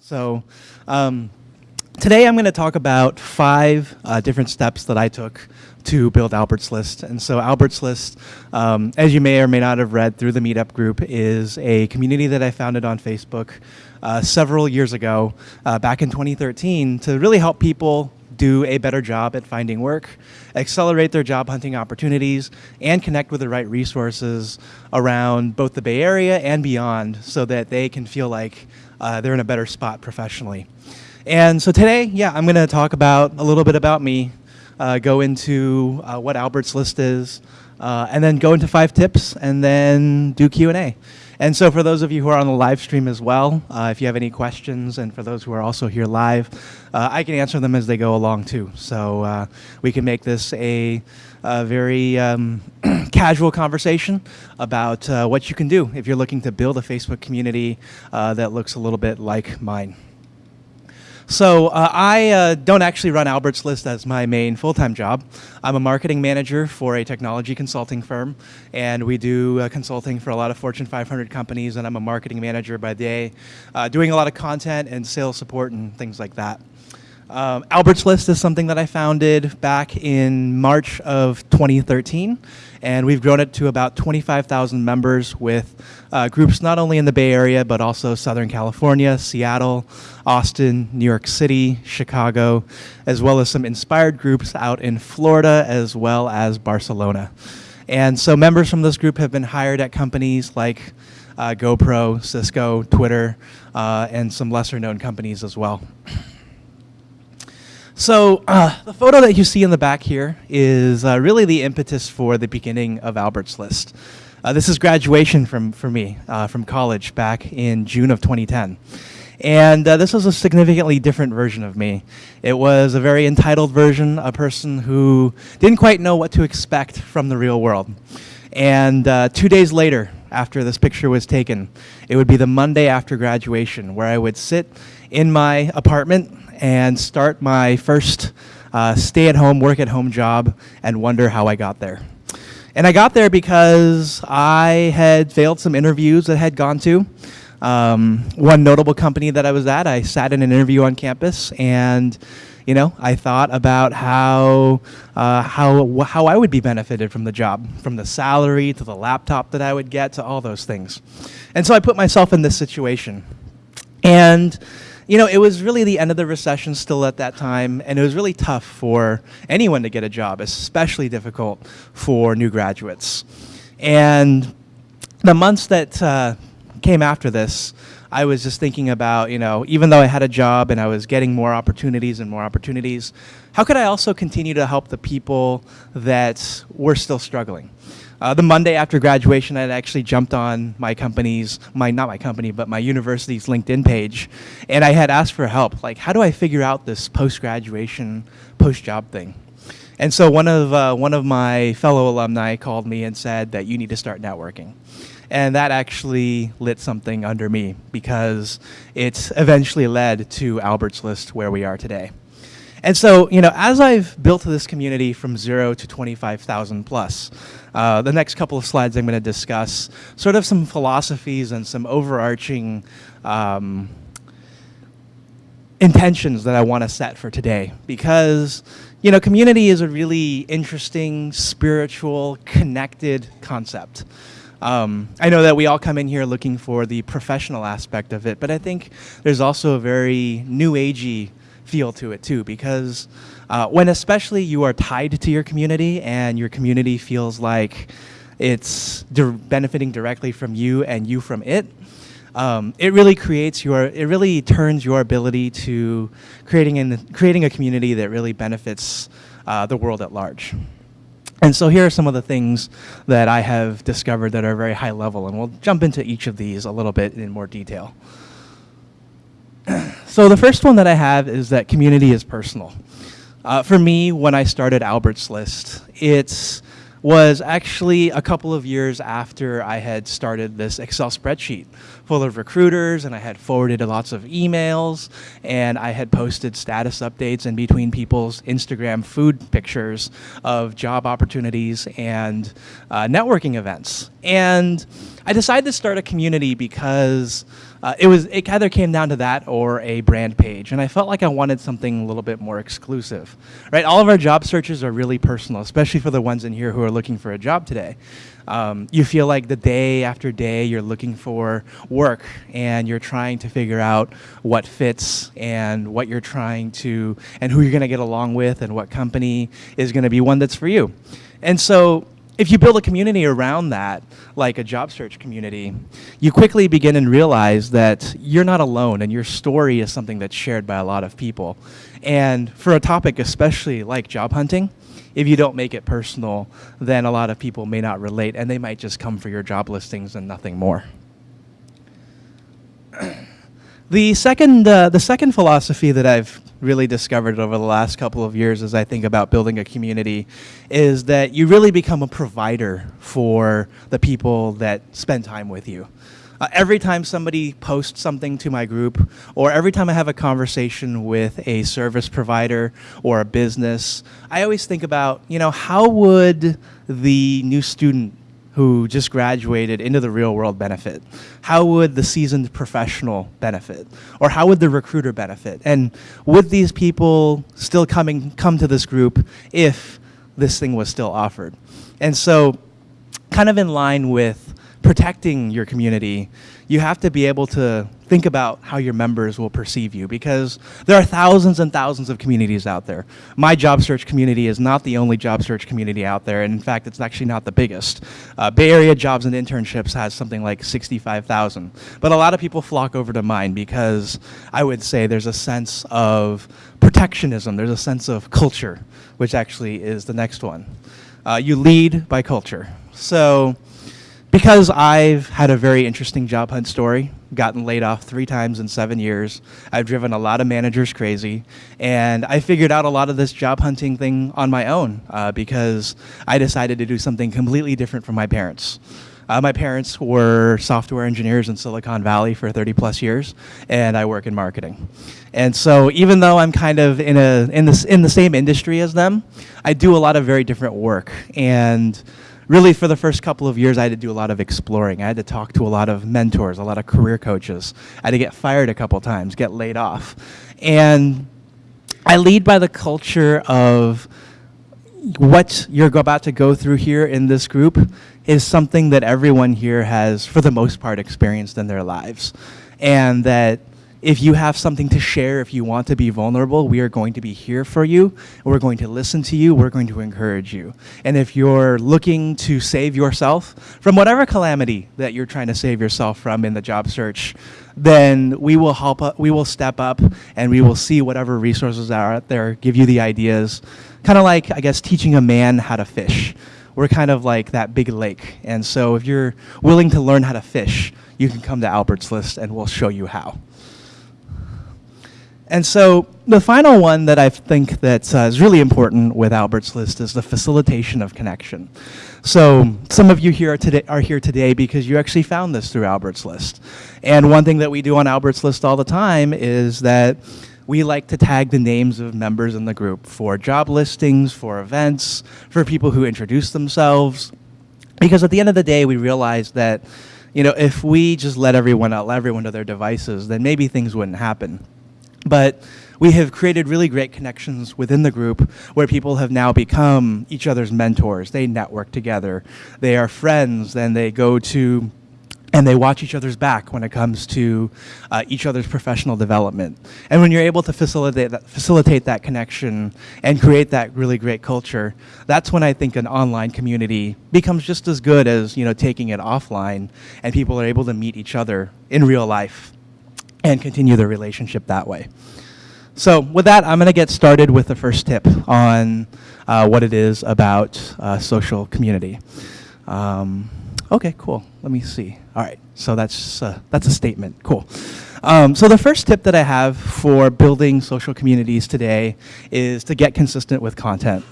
So um, today I'm going to talk about five uh, different steps that I took to build Albert's List. And so Albert's List, um, as you may or may not have read through the Meetup group, is a community that I founded on Facebook uh, several years ago, uh, back in 2013, to really help people do a better job at finding work, accelerate their job hunting opportunities, and connect with the right resources around both the Bay Area and beyond so that they can feel like uh, they're in a better spot professionally. And so today, yeah, I'm going to talk about a little bit about me, uh, go into uh, what Albert's List is, uh, and then go into five tips, and then do Q&A. And so for those of you who are on the live stream as well, uh, if you have any questions, and for those who are also here live, uh, I can answer them as they go along too. So we can make this a, a very um, casual conversation about uh, what you can do if you're looking to build a Facebook community uh, that looks a little bit like mine. So uh, I uh, don't actually run Albert's List as my main full-time job. I'm a marketing manager for a technology consulting firm, and we do uh, consulting for a lot of Fortune 500 companies, and I'm a marketing manager by day, uh, doing a lot of content and sales support and things like that. Um, Albert's List is something that I founded back in March of 2013, and we've grown it to about 25,000 members with uh, groups not only in the Bay Area, but also Southern California, Seattle, Austin, New York City, Chicago, as well as some inspired groups out in Florida, as well as Barcelona. And so members from this group have been hired at companies like uh, GoPro, Cisco, Twitter, uh, and some lesser known companies as well. So uh, the photo that you see in the back here is uh, really the impetus for the beginning of Albert's List. Uh, this is graduation from, for me uh, from college back in June of 2010. And uh, this was a significantly different version of me. It was a very entitled version, a person who didn't quite know what to expect from the real world. And uh, two days later, after this picture was taken, it would be the Monday after graduation where I would sit in my apartment and start my first uh, stay-at-home, work-at-home job and wonder how I got there. And I got there because I had failed some interviews that I had gone to. Um, one notable company that I was at, I sat in an interview on campus and you know, I thought about how, uh, how, how I would be benefited from the job, from the salary to the laptop that I would get to all those things. And so I put myself in this situation. And you know, it was really the end of the recession still at that time, and it was really tough for anyone to get a job, especially difficult for new graduates. And the months that uh, came after this, I was just thinking about, you know, even though I had a job and I was getting more opportunities and more opportunities, how could I also continue to help the people that were still struggling? Uh, the Monday after graduation, I had actually jumped on my company's, my not my company, but my university's LinkedIn page, and I had asked for help. Like, how do I figure out this post-graduation, post-job thing? And so one of uh, one of my fellow alumni called me and said that you need to start networking. And that actually lit something under me because it eventually led to Albert's List where we are today. And so, you know, as I've built this community from zero to 25,000 plus, uh, the next couple of slides I'm going to discuss sort of some philosophies and some overarching um, intentions that I want to set for today. Because, you know, community is a really interesting, spiritual, connected concept. Um, I know that we all come in here looking for the professional aspect of it, but I think there's also a very new agey feel to it too because uh, when especially you are tied to your community and your community feels like it's di benefiting directly from you and you from it, um, it really creates your, it really turns your ability to creating, creating a community that really benefits uh, the world at large. And so here are some of the things that I have discovered that are very high level, and we'll jump into each of these a little bit in more detail. so the first one that I have is that community is personal. Uh, for me, when I started Albert's List, it was actually a couple of years after I had started this Excel spreadsheet full of recruiters and I had forwarded lots of emails and I had posted status updates in between people's Instagram food pictures of job opportunities and uh, networking events. And I decided to start a community because uh, it was it either came down to that or a brand page, and I felt like I wanted something a little bit more exclusive. Right, all of our job searches are really personal, especially for the ones in here who are looking for a job today. Um, you feel like the day after day you're looking for work and you're trying to figure out what fits and what you're trying to and who you're going to get along with and what company is going to be one that's for you. And so if you build a community around that, like a job search community, you quickly begin and realize that you're not alone and your story is something that's shared by a lot of people. And for a topic especially like job hunting, if you don't make it personal, then a lot of people may not relate and they might just come for your job listings and nothing more. The second, uh, the second philosophy that I've really discovered over the last couple of years as I think about building a community is that you really become a provider for the people that spend time with you. Uh, every time somebody posts something to my group, or every time I have a conversation with a service provider or a business, I always think about, you know, how would the new student who just graduated into the real world benefit? How would the seasoned professional benefit? Or how would the recruiter benefit? And would these people still coming come to this group if this thing was still offered? And so kind of in line with protecting your community, you have to be able to think about how your members will perceive you because there are thousands and thousands of communities out there. My job search community is not the only job search community out there, and in fact, it's actually not the biggest. Uh, Bay Area Jobs and Internships has something like 65,000, but a lot of people flock over to mine because I would say there's a sense of protectionism, there's a sense of culture, which actually is the next one. Uh, you lead by culture. So because I've had a very interesting job hunt story, gotten laid off three times in seven years, I've driven a lot of managers crazy, and I figured out a lot of this job hunting thing on my own uh, because I decided to do something completely different from my parents. Uh, my parents were software engineers in Silicon Valley for 30 plus years, and I work in marketing. And so even though I'm kind of in, a, in, this, in the same industry as them, I do a lot of very different work. And really for the first couple of years, I had to do a lot of exploring. I had to talk to a lot of mentors, a lot of career coaches. I had to get fired a couple times, get laid off. And I lead by the culture of what you're about to go through here in this group is something that everyone here has, for the most part, experienced in their lives. And that if you have something to share, if you want to be vulnerable, we are going to be here for you. We're going to listen to you. We're going to encourage you. And if you're looking to save yourself from whatever calamity that you're trying to save yourself from in the job search, then we will help. Uh, we will step up and we will see whatever resources are out there, give you the ideas. Kind of like, I guess, teaching a man how to fish. We're kind of like that big lake. And so if you're willing to learn how to fish, you can come to Albert's List and we'll show you how. And so the final one that I think that uh, is really important with Albert's List is the facilitation of connection. So some of you here are, today, are here today because you actually found this through Albert's List. And one thing that we do on Albert's List all the time is that we like to tag the names of members in the group for job listings, for events, for people who introduce themselves. Because at the end of the day, we realize that you know, if we just let everyone out, let everyone to their devices, then maybe things wouldn't happen. But we have created really great connections within the group where people have now become each other's mentors. They network together. They are friends. Then they go to and they watch each other's back when it comes to uh, each other's professional development. And when you're able to facilitate that, facilitate that connection and create that really great culture, that's when I think an online community becomes just as good as you know taking it offline and people are able to meet each other in real life and continue the relationship that way. So with that, I'm going to get started with the first tip on uh, what it is about uh, social community. Um, okay, cool. Let me see. All right, so that's, uh, that's a statement. Cool. Um, so the first tip that I have for building social communities today is to get consistent with content.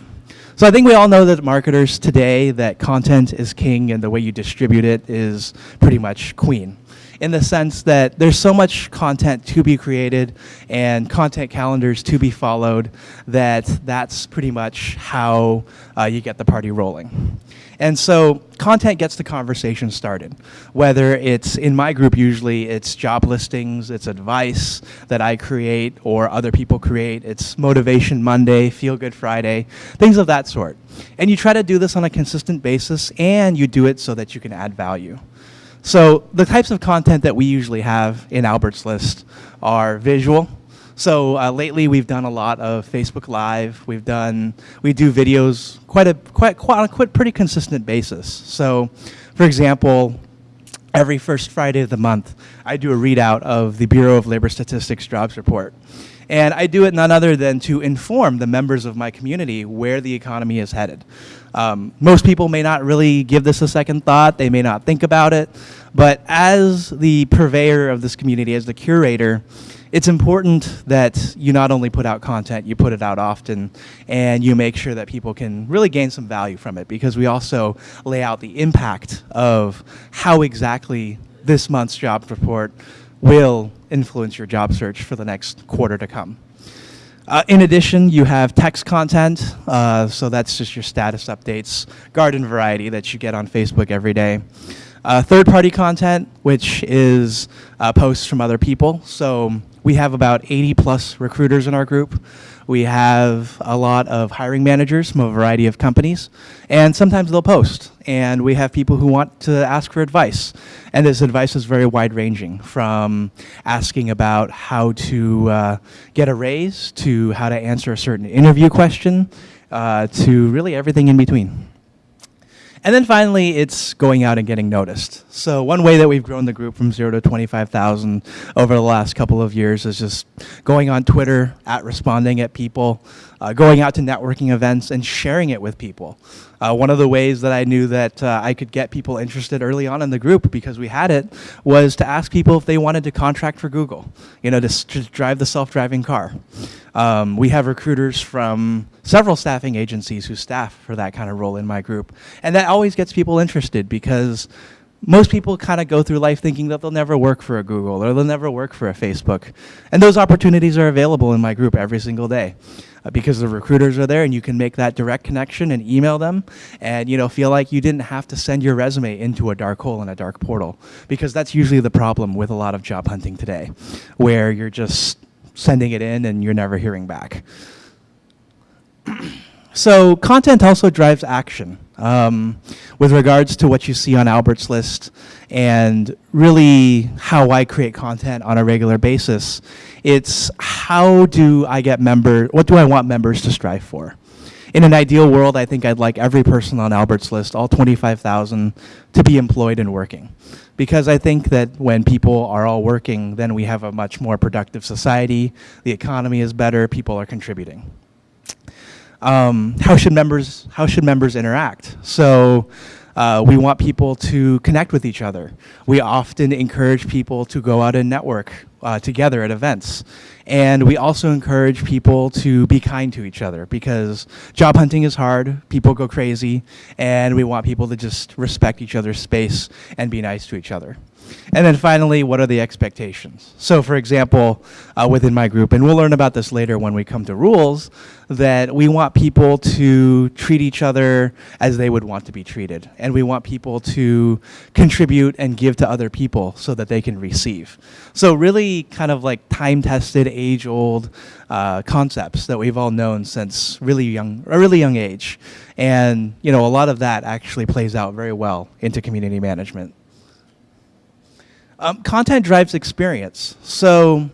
So I think we all know that marketers today that content is king and the way you distribute it is pretty much queen. In the sense that there's so much content to be created and content calendars to be followed that that's pretty much how uh, you get the party rolling. And so content gets the conversation started. Whether it's in my group, usually it's job listings, it's advice that I create or other people create, it's Motivation Monday, Feel Good Friday, things of that sort. And you try to do this on a consistent basis and you do it so that you can add value. So the types of content that we usually have in Albert's List are visual, so uh, lately we've done a lot of Facebook Live. We've done, we do videos quite a, quite, quite on a quite pretty consistent basis. So for example, every first Friday of the month, I do a readout of the Bureau of Labor Statistics jobs report. And I do it none other than to inform the members of my community where the economy is headed. Um, most people may not really give this a second thought. They may not think about it. But as the purveyor of this community, as the curator, it's important that you not only put out content, you put it out often, and you make sure that people can really gain some value from it because we also lay out the impact of how exactly this month's job report will influence your job search for the next quarter to come. Uh, in addition, you have text content, uh, so that's just your status updates, garden variety that you get on Facebook every day. Uh, third-party content, which is uh, posts from other people. So we have about 80 plus recruiters in our group. We have a lot of hiring managers from a variety of companies, and sometimes they'll post. And we have people who want to ask for advice. And this advice is very wide ranging from asking about how to uh, get a raise to how to answer a certain interview question uh, to really everything in between. And then finally, it's going out and getting noticed. So one way that we've grown the group from zero to 25,000 over the last couple of years is just going on Twitter, at responding at people, uh, going out to networking events and sharing it with people. Uh, one of the ways that I knew that uh, I could get people interested early on in the group because we had it was to ask people if they wanted to contract for Google, you know, to, to drive the self-driving car. Um, we have recruiters from several staffing agencies who staff for that kind of role in my group. And that always gets people interested because most people kind of go through life thinking that they'll never work for a Google or they'll never work for a Facebook. And those opportunities are available in my group every single day because the recruiters are there and you can make that direct connection and email them and you know feel like you didn't have to send your resume into a dark hole in a dark portal because that's usually the problem with a lot of job hunting today where you're just sending it in and you're never hearing back. so content also drives action. Um, with regards to what you see on Albert's list and really how I create content on a regular basis, it's how do I get member, what do I want members to strive for? In an ideal world, I think I'd like every person on Albert's list, all 25,000, to be employed and working. Because I think that when people are all working, then we have a much more productive society, the economy is better, people are contributing um, how should members how should members interact? So uh, we want people to connect with each other. We often encourage people to go out and network uh, together at events. And we also encourage people to be kind to each other because job hunting is hard, people go crazy, and we want people to just respect each other's space and be nice to each other. And then finally, what are the expectations? So for example, uh, within my group, and we'll learn about this later when we come to rules, that we want people to treat each other as they would want to be treated. And we want people to contribute and give to other people so that they can receive. So really kind of like time-tested, age-old uh, concepts that we've all known since really young, a really young age. And you know, a lot of that actually plays out very well into community management. Um, content drives experience. So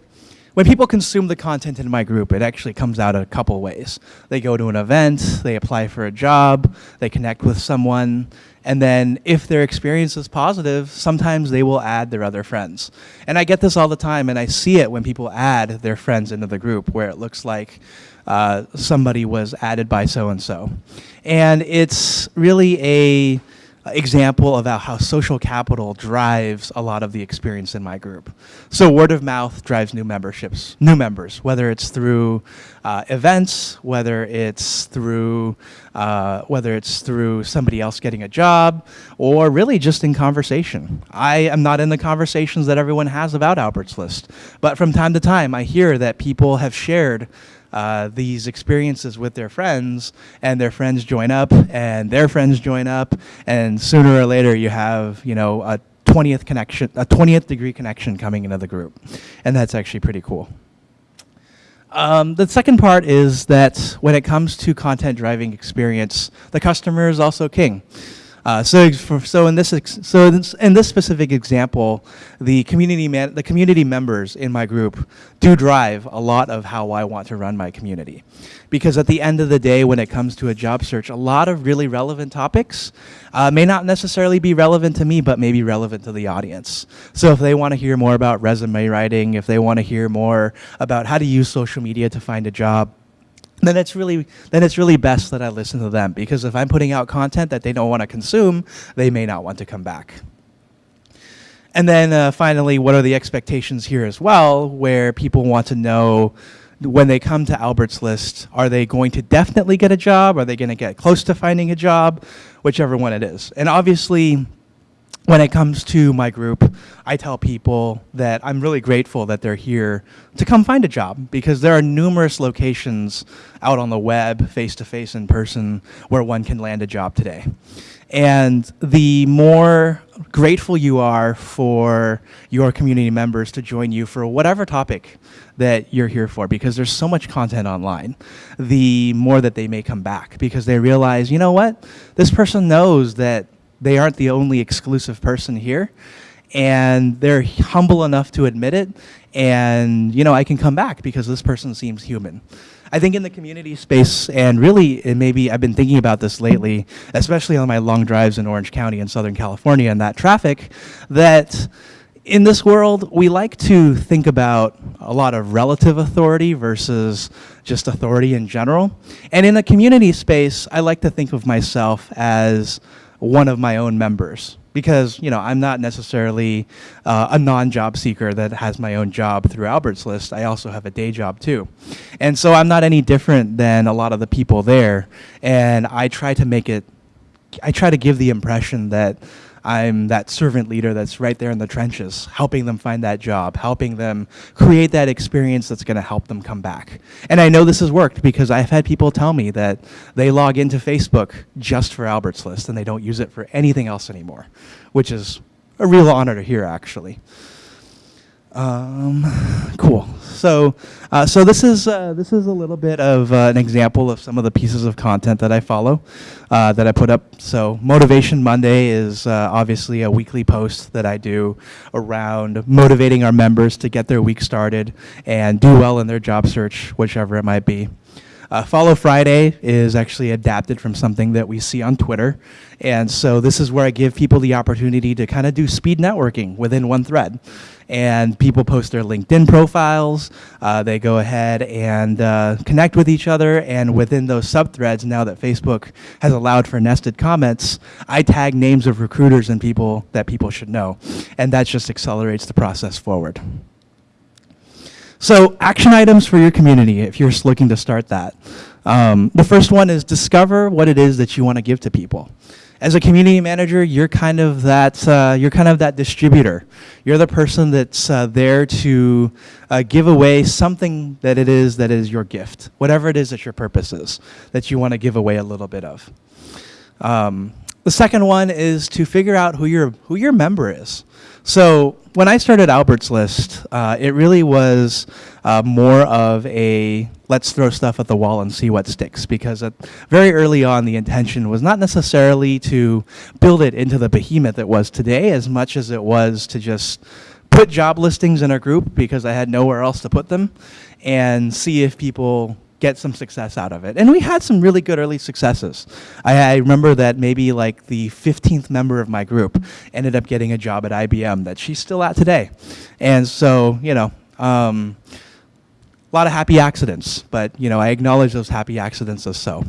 when people consume the content in my group, it actually comes out a couple ways. They go to an event, they apply for a job, they connect with someone, and then if their experience is positive, sometimes they will add their other friends. And I get this all the time, and I see it when people add their friends into the group, where it looks like uh, somebody was added by so-and-so. And it's really a example of how social capital drives a lot of the experience in my group. So word of mouth drives new memberships, new members, whether it's through uh, events, whether it's through uh, whether it's through somebody else getting a job, or really just in conversation. I am not in the conversations that everyone has about Albert's List, but from time to time I hear that people have shared uh, these experiences with their friends, and their friends join up, and their friends join up, and sooner or later you have, you know, a 20th connection, a 20th degree connection coming into the group, and that's actually pretty cool. Um, the second part is that when it comes to content driving experience, the customer is also king. Uh, so, for, so in this so in this specific example, the community man, the community members in my group do drive a lot of how I want to run my community, because at the end of the day, when it comes to a job search, a lot of really relevant topics uh, may not necessarily be relevant to me, but may be relevant to the audience. So if they want to hear more about resume writing, if they want to hear more about how to use social media to find a job, then it's really then it's really best that I listen to them because if I'm putting out content that they don't want to consume, they may not want to come back. And then uh, finally, what are the expectations here as well, where people want to know when they come to Albert's List, are they going to definitely get a job? Are they going to get close to finding a job? Whichever one it is. And obviously, when it comes to my group, I tell people that I'm really grateful that they're here to come find a job because there are numerous locations out on the web, face to face in person, where one can land a job today. And the more grateful you are for your community members to join you for whatever topic that you're here for, because there's so much content online, the more that they may come back because they realize, you know what, this person knows that they aren't the only exclusive person here and they're humble enough to admit it and you know i can come back because this person seems human. I think in the community space and really eh, maybe i've been thinking about this lately especially on my long drives in orange county in southern california and that traffic that in this world we like to think about a lot of relative authority versus just authority in general. And in the community space i like to think of myself as one of my own members because you know I'm not necessarily uh, a non-job seeker that has my own job through Albert's List. I also have a day job too, and so I'm not any different than a lot of the people there. And I try to make it, I try to give the impression that I'm that servant leader that's right there in the trenches, helping them find that job, helping them create that experience that's going to help them come back. And I know this has worked because I've had people tell me that they log into Facebook just for Albert's List and they don't use it for anything else anymore, which is a real honor to hear, actually. Um, cool. So, uh, so this is uh, this is a little bit of uh, an example of some of the pieces of content that I follow, uh, that I put up. So, Motivation Monday is uh, obviously a weekly post that I do around motivating our members to get their week started and do well in their job search, whichever it might be. Uh, Follow Friday is actually adapted from something that we see on Twitter. And so this is where I give people the opportunity to kind of do speed networking within one thread. And people post their LinkedIn profiles. Uh, they go ahead and uh, connect with each other. And within those subthreads, now that Facebook has allowed for nested comments, I tag names of recruiters and people that people should know. And that just accelerates the process forward. So action items for your community if you're just looking to start that. Um, the first one is discover what it is that you want to give to people. As a community manager, you're kind of that uh, you're kind of that distributor. You're the person that's uh, there to uh, give away something that it is that is your gift, whatever it is that your purpose is, that you want to give away a little bit of. Um, the second one is to figure out who your who your member is. So when I started Albert's List, uh, it really was uh, more of a let's throw stuff at the wall and see what sticks. Because very early on, the intention was not necessarily to build it into the behemoth it was today, as much as it was to just put job listings in a group because I had nowhere else to put them, and see if people get some success out of it. And we had some really good early successes. I, I, remember that maybe like the 15th member of my group ended up getting a job at IBM that she's still at today. And so, you know, um, a lot of happy accidents, but you know, I acknowledge those happy accidents as so.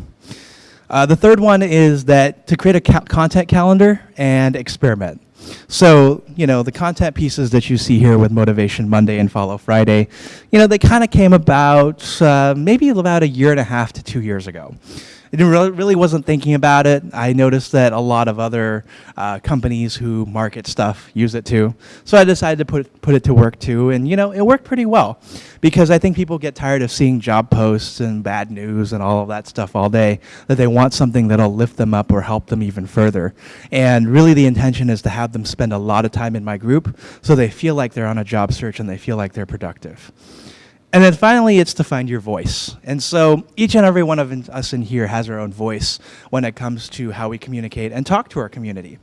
Uh, the third one is that to create a ca- content calendar and experiment. So, you know, the content pieces that you see here with Motivation Monday and Follow Friday, you know, they kind of came about uh, maybe about a year and a half to two years ago. I didn't really, really wasn't thinking about it. I noticed that a lot of other uh, companies who market stuff use it too. So I decided to put, put it to work too. And, you know, it worked pretty well because I think people get tired of seeing job posts and bad news and all of that stuff all day, that they want something that'll lift them up or help them even further. And really the intention is to have them spend a lot of time in my group so they feel like they're on a job search and they feel like they're productive. And then finally, it's to find your voice. And so each and every one of us in here has our own voice when it comes to how we communicate and talk to our community.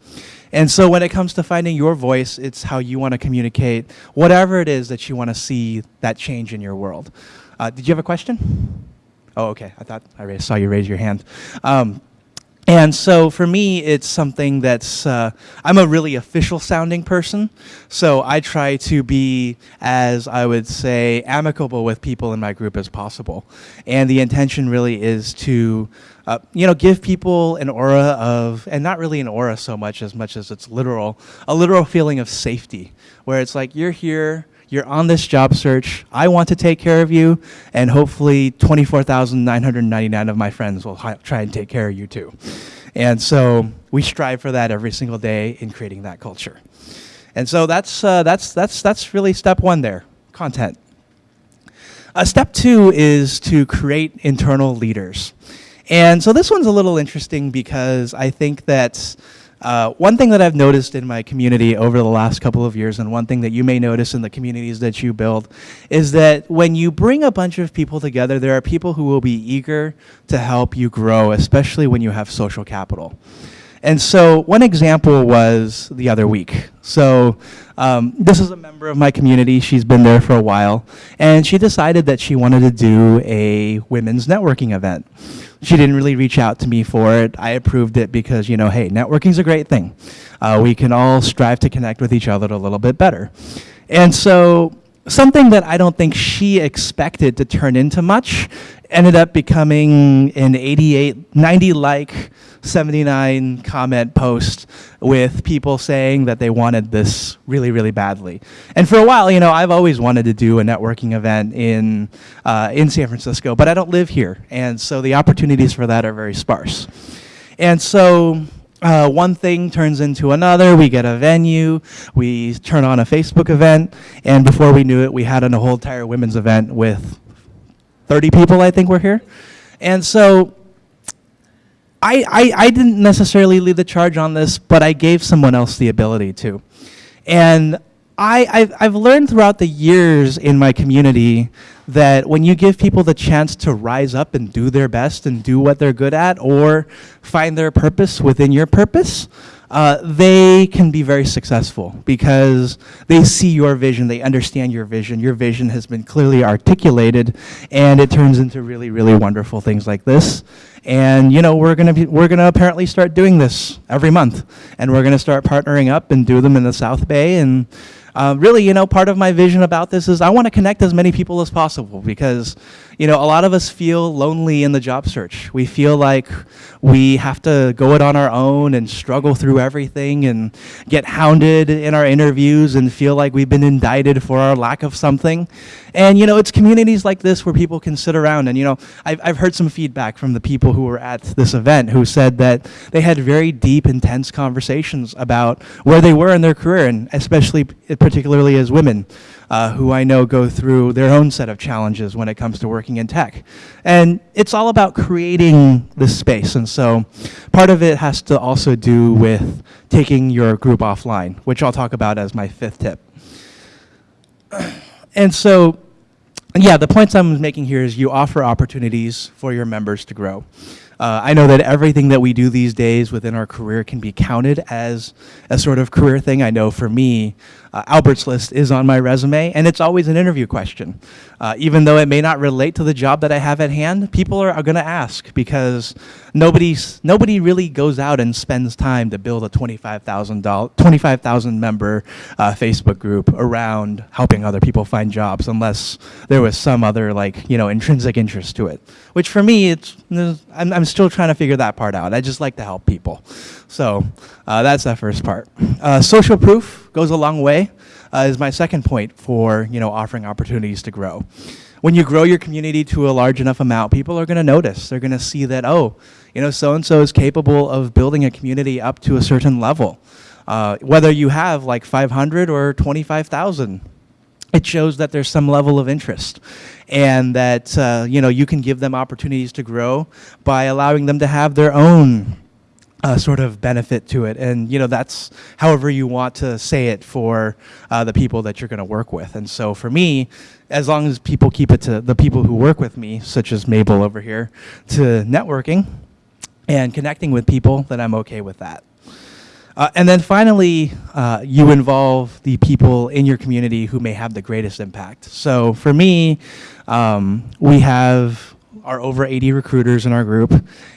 And so when it comes to finding your voice, it's how you want to communicate whatever it is that you want to see that change in your world. Uh, did you have a question? Oh, okay. I thought I saw you raise your hand. Um, and so for me, it's something that's, uh, I'm a really official sounding person. So I try to be, as I would say, amicable with people in my group as possible. And the intention really is to, uh, you know, give people an aura of, and not really an aura so much as much as it's literal, a literal feeling of safety, where it's like, you're here, you're on this job search. I want to take care of you, and hopefully 24,999 of my friends will try and take care of you too. And so we strive for that every single day in creating that culture. And so that's, uh, that's, that's, that's really step one there, content. Uh, step two is to create internal leaders. And so this one's a little interesting because I think that uh, one thing that I've noticed in my community over the last couple of years, and one thing that you may notice in the communities that you build, is that when you bring a bunch of people together, there are people who will be eager to help you grow, especially when you have social capital. And so one example was the other week. So um, this is a member of my community. She's been there for a while. And she decided that she wanted to do a women's networking event. She didn't really reach out to me for it. I approved it because, you know, hey, networking's a great thing. Uh, we can all strive to connect with each other a little bit better. And so something that I don't think she expected to turn into much ended up becoming an 88, 90 like, 79 comment post with people saying that they wanted this really, really badly. And for a while, you know, I've always wanted to do a networking event in, uh, in San Francisco, but I don't live here. And so the opportunities for that are very sparse. And so uh, one thing turns into another. We get a venue, we turn on a Facebook event, and before we knew it, we had a whole entire women's event with 30 people, I think, were here. And so I, I, I didn't necessarily lead the charge on this, but I gave someone else the ability to. And I, I've, I've learned throughout the years in my community that when you give people the chance to rise up and do their best and do what they're good at or find their purpose within your purpose, uh, they can be very successful because they see your vision, they understand your vision. Your vision has been clearly articulated, and it turns into really, really wonderful things like this. And you know, we're gonna be, we're gonna apparently start doing this every month, and we're gonna start partnering up and do them in the South Bay and. Uh, really, you know, part of my vision about this is I want to connect as many people as possible because you know, a lot of us feel lonely in the job search. We feel like we have to go it on our own and struggle through everything and get hounded in our interviews and feel like we've been indicted for our lack of something. And, you know, it's communities like this where people can sit around. And, you know, I've, I've heard some feedback from the people who were at this event who said that they had very deep, intense conversations about where they were in their career, and especially, particularly as women uh, who I know go through their own set of challenges when it comes to working in tech. And it's all about creating this space. And so part of it has to also do with taking your group offline, which I'll talk about as my fifth tip. And so, yeah, the points I'm making here is you offer opportunities for your members to grow. Uh, I know that everything that we do these days within our career can be counted as a sort of career thing. I know for me, uh, Albert's List is on my resume, and it's always an interview question. Uh, even though it may not relate to the job that I have at hand, people are, are going to ask because nobody's, nobody really goes out and spends time to build a 25,000 25,000 member uh, Facebook group around helping other people find jobs unless there was some other like, you know, intrinsic interest to it. Which for me, it's, I'm, I'm still trying to figure that part out. I just like to help people. So uh, that's that first part. Uh, social proof goes a long way. Uh, is my second point for you know offering opportunities to grow. When you grow your community to a large enough amount, people are going to notice. They're going to see that oh, you know, so and so is capable of building a community up to a certain level. Uh, whether you have like 500 or 25,000, it shows that there's some level of interest and that uh, you know you can give them opportunities to grow by allowing them to have their own uh, sort of benefit to it. And you know that's however you want to say it for uh, the people that you're going to work with. And so for me as long as people keep it to the people who work with me such as Mabel over here to networking and connecting with people then I'm okay with that. Uh, and then finally, uh, you involve the people in your community who may have the greatest impact. So for me, um, we have our over 80 recruiters in our group,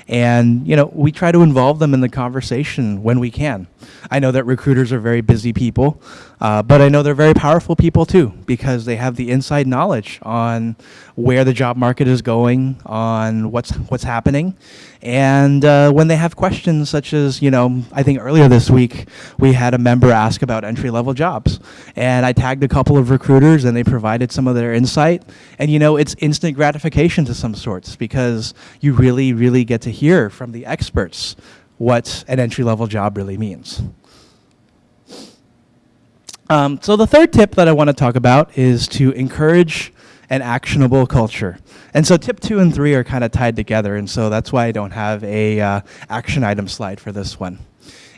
and you know we try to involve them in the conversation when we can. I know that recruiters are very busy people, uh, but I know they're very powerful people too because they have the inside knowledge on where the job market is going, on what's what's happening, and uh, when they have questions such as, you know, I think earlier this week we had a member ask about entry level jobs, and I tagged a couple of recruiters and they provided some of their insight, and you know it's instant gratification to some sorts because you really really get to hear from the experts what an entry level job really means. Um, so the third tip that I want to talk about is to encourage an actionable culture. And so tip two and three are kind of tied together, and so that's why I don't have a uh, action item slide for this one.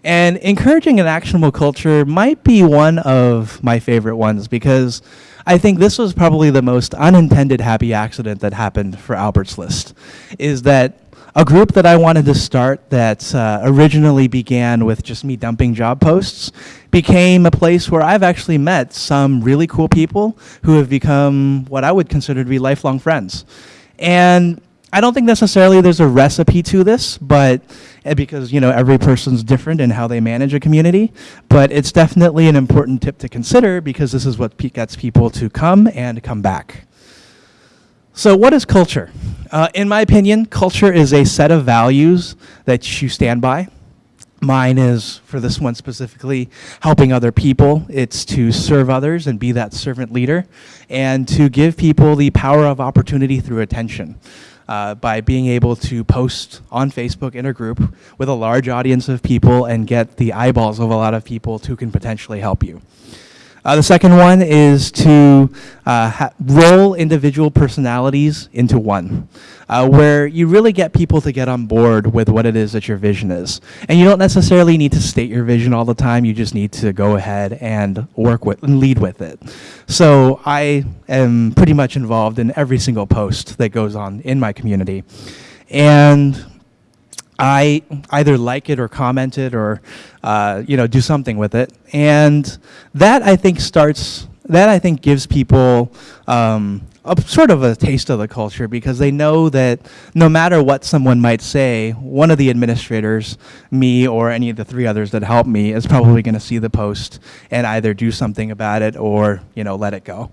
And encouraging an actionable culture might be one of my favorite ones because I think this was probably the most unintended happy accident that happened for Albert's List, is that a group that I wanted to start that uh, originally began with just me dumping job posts became a place where I've actually met some really cool people who have become what I would consider to be lifelong friends. And I don't think necessarily there's a recipe to this, but eh, because you know every person's different in how they manage a community, but it's definitely an important tip to consider because this is what gets people to come and come back. So what is culture? Uh, in my opinion, culture is a set of values that you stand by. Mine is, for this one specifically, helping other people. It's to serve others and be that servant leader, and to give people the power of opportunity through attention. Uh, by being able to post on Facebook in a group with a large audience of people and get the eyeballs of a lot of people who can potentially help you. Uh, the second one is to uh, roll individual personalities into one, uh, where you really get people to get on board with what it is that your vision is. And you don't necessarily need to state your vision all the time, you just need to go ahead and work with and lead with it. So I am pretty much involved in every single post that goes on in my community. And I either like it or comment it or uh, you know do something with it, and that I think starts that I think gives people um, a sort of a taste of the culture because they know that no matter what someone might say, one of the administrators, me or any of the three others that help me, is probably going to see the post and either do something about it or you know let it go.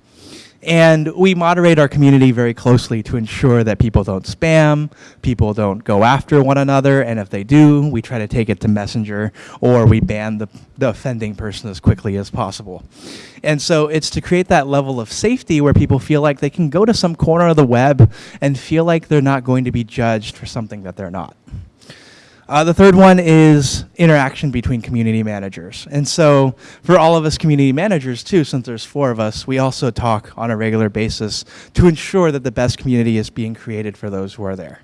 And we moderate our community very closely to ensure that people don't spam, people don't go after one another, and if they do, we try to take it to Messenger or we ban the, the offending person as quickly as possible. And so it's to create that level of safety where people feel like they can go to some corner of the web and feel like they're not going to be judged for something that they're not. Uh, the third one is interaction between community managers. And so for all of us community managers too, since there's four of us, we also talk on a regular basis to ensure that the best community is being created for those who are there.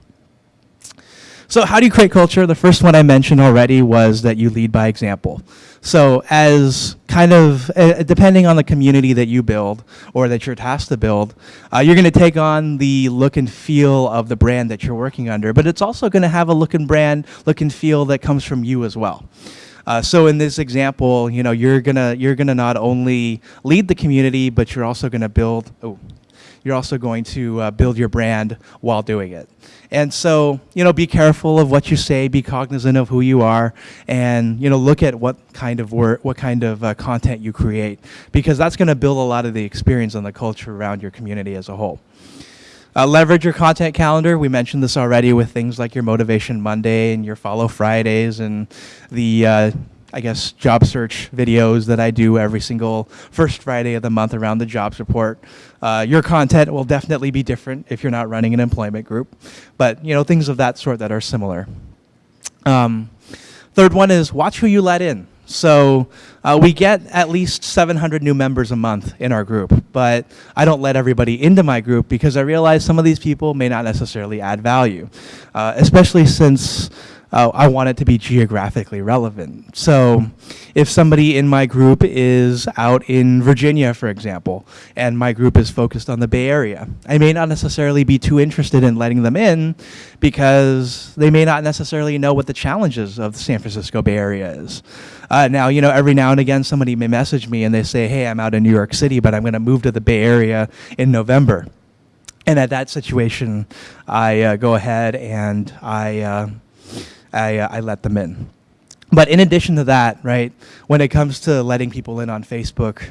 So how do you create culture? The first one I mentioned already was that you lead by example. So as kind of, uh, depending on the community that you build or that you're tasked to build, uh, you're going to take on the look and feel of the brand that you're working under, but it's also going to have a look and brand, look and feel that comes from you as well. Uh, so in this example, you know, you're gonna you're gonna not only lead the community, but you're also gonna build. Oh, you're also going to uh, build your brand while doing it. And so, you know, be careful of what you say, be cognizant of who you are, and, you know, look at what kind of work, what kind of uh, content you create, because that's going to build a lot of the experience and the culture around your community as a whole. Uh, leverage your content calendar. We mentioned this already with things like your Motivation Monday and your Follow Fridays and the, uh, I guess, job search videos that I do every single first Friday of the month around the jobs report. Uh, your content will definitely be different if you're not running an employment group, but you know things of that sort that are similar. Um, third one is watch who you let in. So uh, we get at least 700 new members a month in our group, but I don't let everybody into my group because I realize some of these people may not necessarily add value, uh, especially since uh, I want it to be geographically relevant. So if somebody in my group is out in Virginia, for example, and my group is focused on the Bay Area, I may not necessarily be too interested in letting them in because they may not necessarily know what the challenges of the San Francisco Bay Area is. Uh, now, you know, every now and again, somebody may message me and they say, hey, I'm out in New York City, but I'm going to move to the Bay Area in November. And at that situation, I uh, go ahead and I uh, I, uh, I let them in. But in addition to that, right, when it comes to letting people in on Facebook,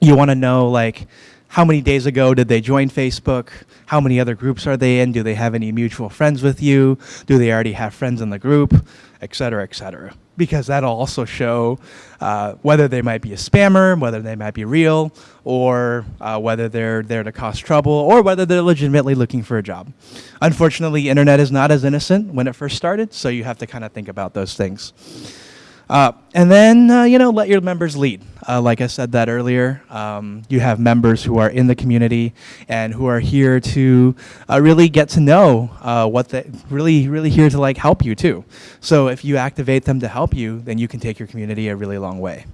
you want to know like how many days ago did they join Facebook? How many other groups are they in? Do they have any mutual friends with you? Do they already have friends in the group? Et cetera, et cetera because that'll also show uh, whether they might be a spammer, whether they might be real, or uh, whether they're there to cause trouble, or whether they're legitimately looking for a job. Unfortunately, internet is not as innocent when it first started, so you have to kind of think about those things. Uh, and then, uh, you know, let your members lead. Uh, like I said that earlier, um, you have members who are in the community and who are here to uh, really get to know uh, what they really, really here to like help you too. So if you activate them to help you, then you can take your community a really long way.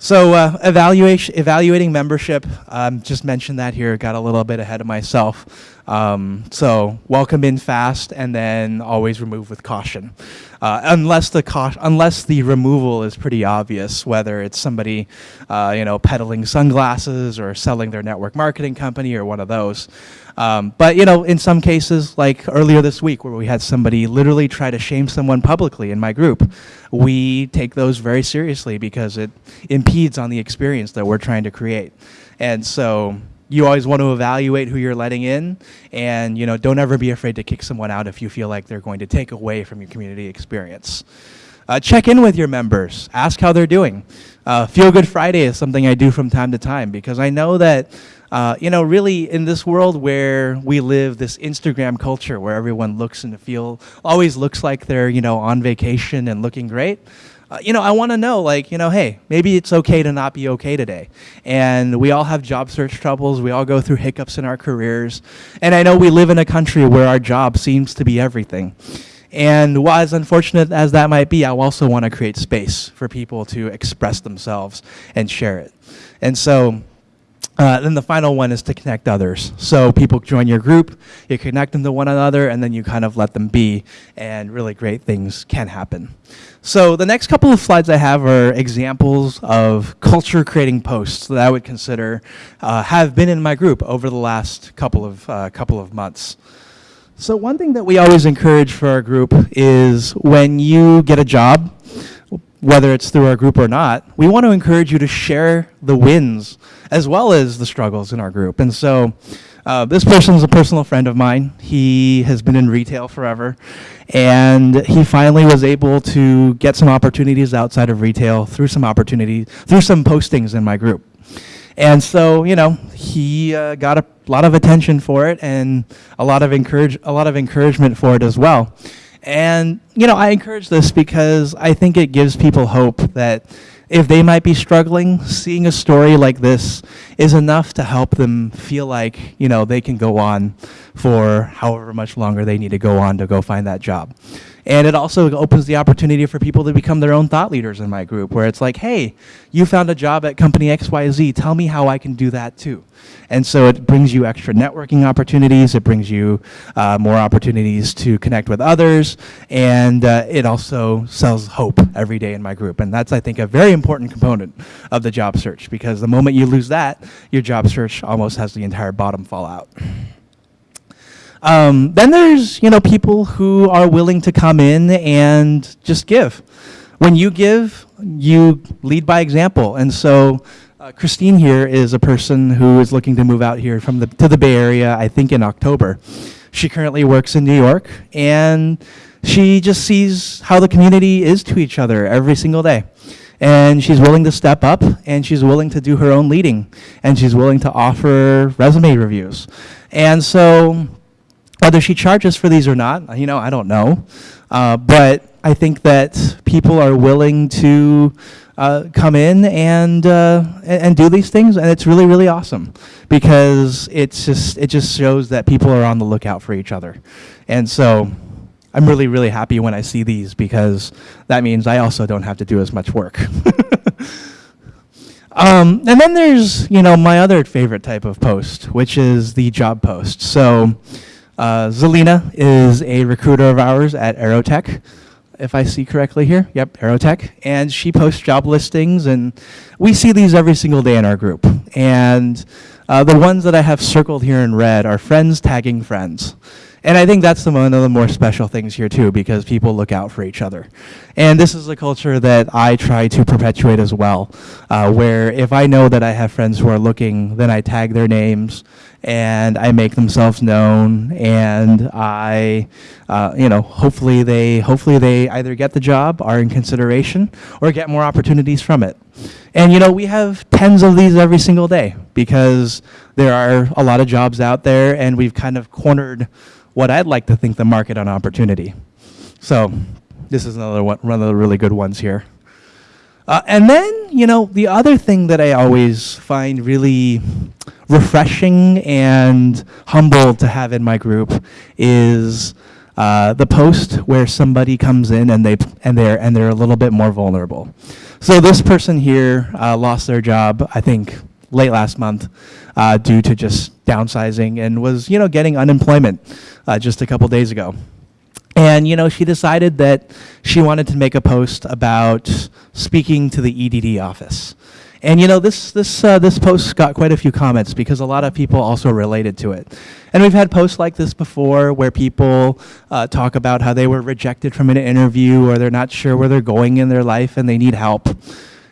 So uh, evaluation, evaluating membership, um, just mentioned that here, got a little bit ahead of myself. Um, so welcome in fast and then always remove with caution. Uh, unless the unless the removal is pretty obvious, whether it's somebody, uh, you know, peddling sunglasses or selling their network marketing company or one of those. Um, but you know, in some cases, like earlier this week, where we had somebody literally try to shame someone publicly in my group, we take those very seriously because it impedes on the experience that we're trying to create. And so you always want to evaluate who you're letting in and you know don't ever be afraid to kick someone out if you feel like they're going to take away from your community experience. Uh, check in with your members. Ask how they're doing. Uh, feel good friday is something i do from time to time because i know that uh, you know really in this world where we live this instagram culture where everyone looks and feel always looks like they're you know on vacation and looking great uh, you know, I want to know, like, you know, hey, maybe it's okay to not be okay today. And we all have job search troubles. We all go through hiccups in our careers. And I know we live in a country where our job seems to be everything. And while as unfortunate as that might be, I also want to create space for people to express themselves and share it. And so uh, then the final one is to connect others. So people join your group, you connect them to one another, and then you kind of let them be, and really great things can happen. So the next couple of slides I have are examples of culture creating posts that I would consider uh, have been in my group over the last couple of, uh, couple of months. So one thing that we always encourage for our group is when you get a job, whether it's through our group or not, we want to encourage you to share the wins as well as the struggles in our group. And so uh, this person is a personal friend of mine. He has been in retail forever, and he finally was able to get some opportunities outside of retail through some opportunities, through some postings in my group. And so, you know, he uh, got a lot of attention for it and a lot of encourage, a lot of encouragement for it as well. And, you know, I encourage this because I think it gives people hope that if they might be struggling, seeing a story like this is enough to help them feel like, you know, they can go on for however much longer they need to go on to go find that job. And it also opens the opportunity for people to become their own thought leaders in my group, where it's like, hey, you found a job at company XYZ, tell me how I can do that too. And so it brings you extra networking opportunities, it brings you uh, more opportunities to connect with others, and uh, it also sells hope every day in my group. And that's, I think, a very important component of the job search, because the moment you lose that, your job search almost has the entire bottom fall out. Um, then there's, you know, people who are willing to come in and just give. When you give, you lead by example. And so Uh, Christine here is a person who is looking to move out here from the to the Bay Area. I think in October. She currently works in New York, and she just sees how the community is to each other every single day. And she's willing to step up, and she's willing to do her own leading, and she's willing to offer resume reviews. And so, whether she charges for these or not, you know, I don't know. Uh, but I think that people are willing to uh, come in and, uh, and do these things, and it's really really awesome because it's just it just shows that people are on the lookout for each other, and so I'm really really happy when I see these because that means I also don't have to do as much work. Um, and then there's, you know, my other favorite type of post, which is the job post. So uh, Zelina is a recruiter of ours at Aerotek if I see correctly here. Yep, Aerotek. And she posts job listings, and we see these every single day in our group. And uh, the ones that I have circled here in red are friends tagging friends. And I think that's one of the more special things here too, because people look out for each other. And this is a culture that I try to perpetuate as well, uh, where if I know that I have friends who are looking, then I tag their names and I make themselves known, and I, uh, you know, hopefully they, hopefully they either get the job, are in consideration, or get more opportunities from it. And you know, we have tens of these every single day because there are a lot of jobs out there, and we've kind of cornered what I'd like to think the market on opportunity. So this is another one, one of the really good ones here. Uh, and then, you know, the other thing that I always find really refreshing and humbled to have in my group is uh, the post where somebody comes in and they and they're and they're a little bit more vulnerable. So this person here uh, lost their job, I think, late last month, uh, due to just downsizing and was you know getting unemployment uh, just a couple days ago. And you know, she decided that she wanted to make a post about speaking to the EDD office. And you know, this this uh, this post got quite a few comments because a lot of people also related to it. And we've had posts like this before where people uh, talk about how they were rejected from an interview or they're not sure where they're going in their life and they need help.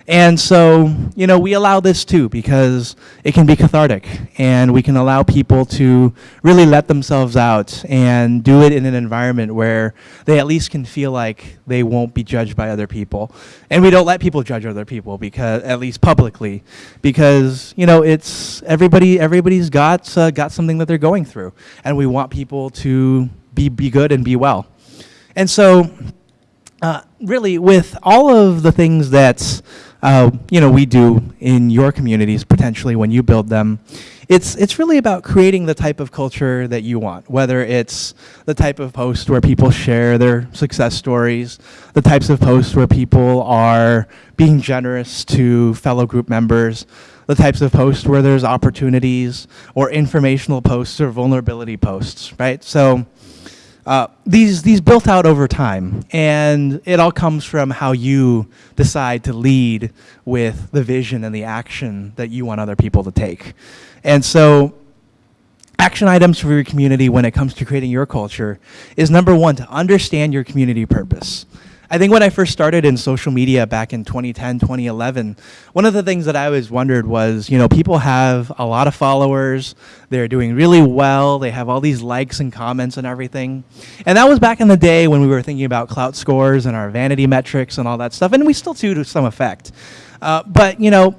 And so, you know, we allow this too because it can be cathartic and we can allow people to really let themselves out and do it in an environment where they at least can feel like they won't be judged by other people. And we don't let people judge other people because at least publicly because, you know, it's everybody everybody's got uh, got something that they're going through and we want people to be be good and be well. And so uh, really with all of the things that uh, you know, we do in your communities potentially when you build them. It's, it's really about creating the type of culture that you want, whether it's the type of post where people share their success stories, the types of posts where people are being generous to fellow group members, the types of posts where there's opportunities or informational posts or vulnerability posts, right? So uh, these these built out over time, and it all comes from how you decide to lead with the vision and the action that you want other people to take. And so, action items for your community when it comes to creating your culture is number one to understand your community purpose. I think when I first started in social media back in 2010, 2011, one of the things that I always wondered was, you know, people have a lot of followers, they're doing really well, they have all these likes and comments and everything. And that was back in the day when we were thinking about Klout scores and our vanity metrics and all that stuff, and we still do to some effect. Uh, but, you know,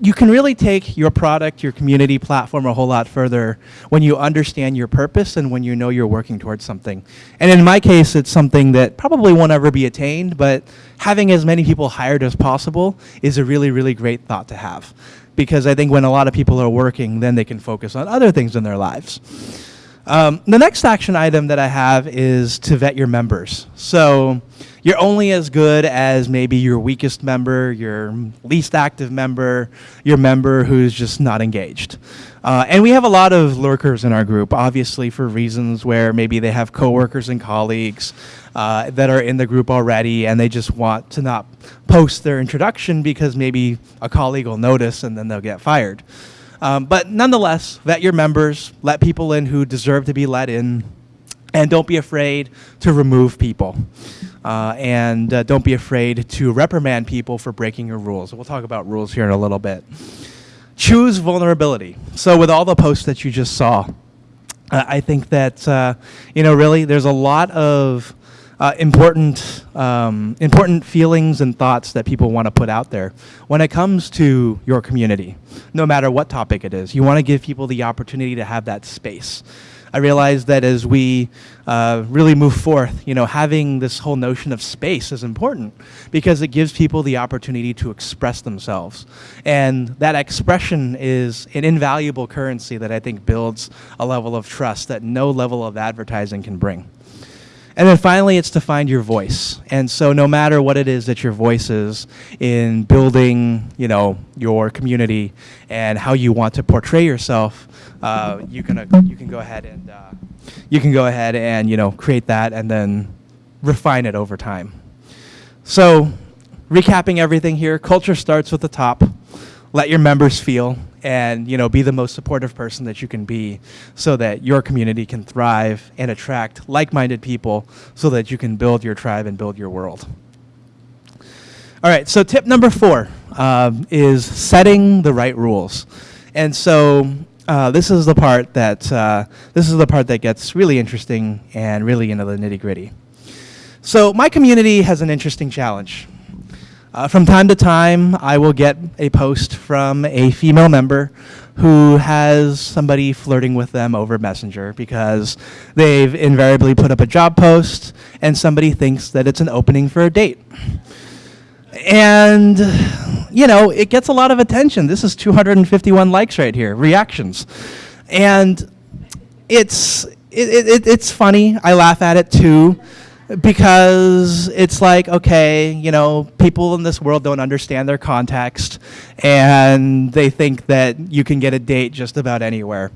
you can really take your product, your community platform a whole lot further when you understand your purpose and when you know you're working towards something. And in my case, it's something that probably won't ever be attained, but having as many people hired as possible is a really, really great thought to have. Because I think when a lot of people are working, then they can focus on other things in their lives. Um, the next action item that I have is to vet your members. So you're only as good as maybe your weakest member, your least active member, your member who's just not engaged. Uh, and we have a lot of lurkers in our group, obviously for reasons where maybe they have coworkers and colleagues uh, that are in the group already and they just want to not post their introduction because maybe a colleague will notice and then they'll get fired. Um, but nonetheless, vet your members, let people in who deserve to be let in, and don't be afraid to remove people. Uh, and uh, don't be afraid to reprimand people for breaking your rules. We'll talk about rules here in a little bit. Choose vulnerability. So with all the posts that you just saw, uh, I think that, uh, you know, really there's a lot of uh, important, um, important feelings and thoughts that people want to put out there when it comes to your community, no matter what topic it is. You want to give people the opportunity to have that space. I realize that as we uh, really move forth, you know, having this whole notion of space is important because it gives people the opportunity to express themselves. And that expression is an invaluable currency that I think builds a level of trust that no level of advertising can bring. And then finally, it's to find your voice. And so no matter what it is that your voice is in building, you know, your community and how you want to portray yourself, uh, you can uh, you can go ahead and uh, you can go ahead and you know create that and then refine it over time. So, recapping everything here, culture starts with the top. Let your members feel and you know be the most supportive person that you can be so that your community can thrive and attract like-minded people so that you can build your tribe and build your world. All right so tip number four um, is setting the right rules. And so uh, this is the part that uh, this is the part that gets really interesting and really into the nitty gritty so my community has an interesting challenge uh, from time to time, I will get a post from a female member who has somebody flirting with them over Messenger because they've invariably put up a job post and somebody thinks that it's an opening for a date. And, you know, it gets a lot of attention. This is 251 likes right here, reactions. And it's, it, it, it's funny. I laugh at it too because it's like okay you know people in this world don't understand their context and they think that you can get a date just about anywhere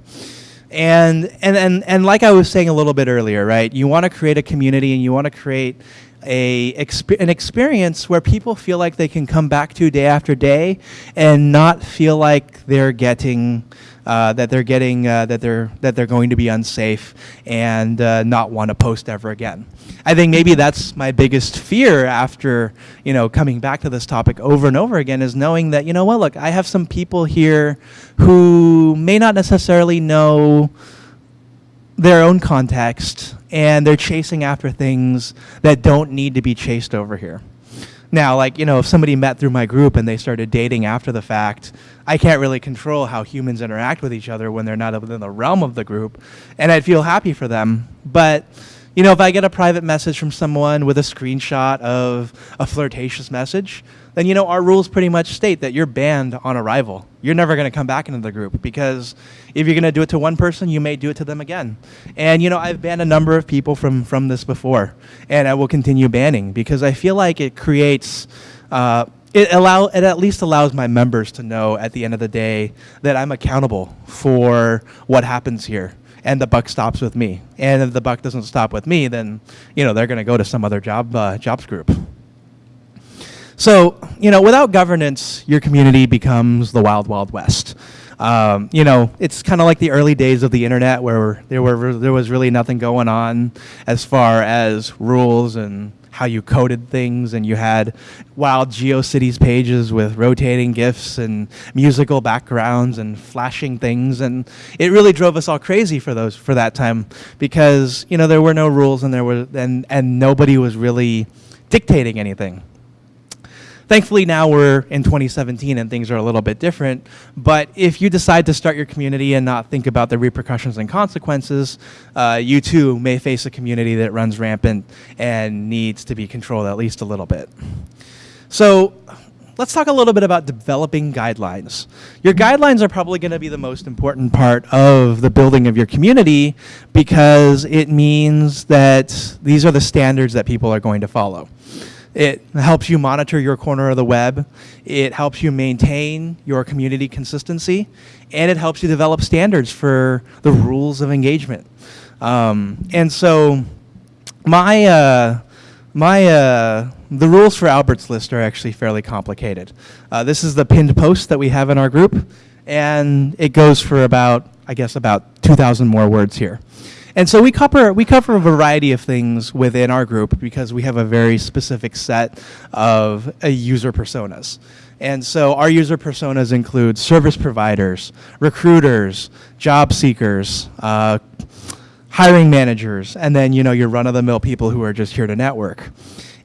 and and and, and like i was saying a little bit earlier right you want to create a community and you want to create a an experience where people feel like they can come back to day after day and not feel like they're getting uh, that they're getting uh, that they're that they're going to be unsafe and uh, not want to post ever again. I think maybe that's my biggest fear after you know coming back to this topic over and over again is knowing that you know what look I have some people here who may not necessarily know their own context and they're chasing after things that don't need to be chased over here. Now, like, you know, if somebody met through my group and they started dating after the fact, I can't really control how humans interact with each other when they're not within the realm of the group, and I'd feel happy for them. But you know, if I get a private message from someone with a screenshot of a flirtatious message, then you know our rules pretty much state that you're banned on arrival. You're never going to come back into the group because if you're going to do it to one person, you may do it to them again. And you know, I've banned a number of people from from this before, and I will continue banning because I feel like it creates. Uh, it allow it at least allows my members to know at the end of the day that I'm accountable for what happens here and the buck stops with me. And if the buck doesn't stop with me, then you know they're going to go to some other job uh, jobs group. So you know, without governance, your community becomes the wild, wild west. Um, you know, it's kind of like the early days of the internet where there were there was really nothing going on as far as rules and how you coded things and you had wild GeoCities pages with rotating GIFs and musical backgrounds and flashing things and it really drove us all crazy for those for that time because you know there were no rules and there were and and nobody was really dictating anything. Thankfully, now we're in 2017 and things are a little bit different. But if you decide to start your community and not think about the repercussions and consequences, uh, you too may face a community that runs rampant and needs to be controlled at least a little bit. So let's talk a little bit about developing guidelines. Your guidelines are probably going to be the most important part of the building of your community because it means that these are the standards that people are going to follow. It helps you monitor your corner of the web. It helps you maintain your community consistency. And it helps you develop standards for the rules of engagement. Um, and so my, uh, my, uh, the rules for Albert's List are actually fairly complicated. Uh, this is the pinned post that we have in our group. And it goes for about, I guess, about 2,000 more words here. And so we cover we cover a variety of things within our group because we have a very specific set of uh, user personas. And so our user personas include service providers, recruiters, job seekers, uh, hiring managers, and then you know your run-of-the-mill people who are just here to network.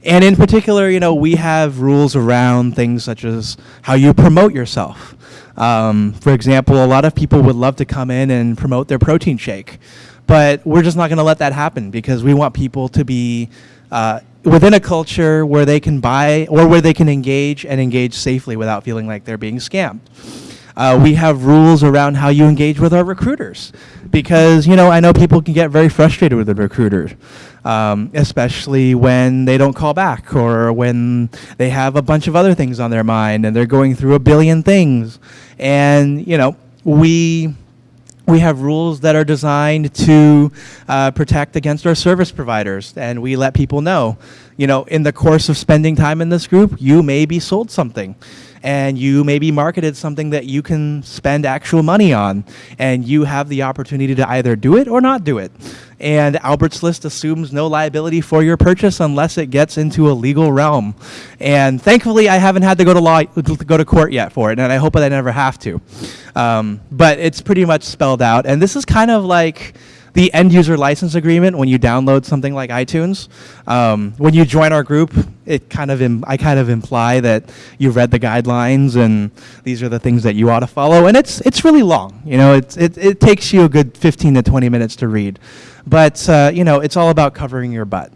And in particular, you know, we have rules around things such as how you promote yourself. Um, for example, a lot of people would love to come in and promote their protein shake, but we're just not going to let that happen because we want people to be uh, within a culture where they can buy or where they can engage and engage safely without feeling like they're being scammed. Uh, we have rules around how you engage with our recruiters because, you know, I know people can get very frustrated with the recruiters, um, especially when they don't call back or when they have a bunch of other things on their mind and they're going through a billion things. And, you know, we we have rules that are designed to uh, protect against our service providers and we let people know you know in the course of spending time in this group you may be sold something and you maybe marketed something that you can spend actual money on and you have the opportunity to either do it or not do it and Albert's List assumes no liability for your purchase unless it gets into a legal realm. And thankfully, I haven't had to go to law, go to court yet for it, and I hope that I never have to. Um, but it's pretty much spelled out, and this is kind of like the end user license agreement when you download something like iTunes. Um, when you join our group, it kind of I kind of imply that you've read the guidelines and these are the things that you ought to follow. And it's it's really long. You know, it it, it takes you a good 15 to 20 minutes to read. But uh, you know, it's all about covering your butt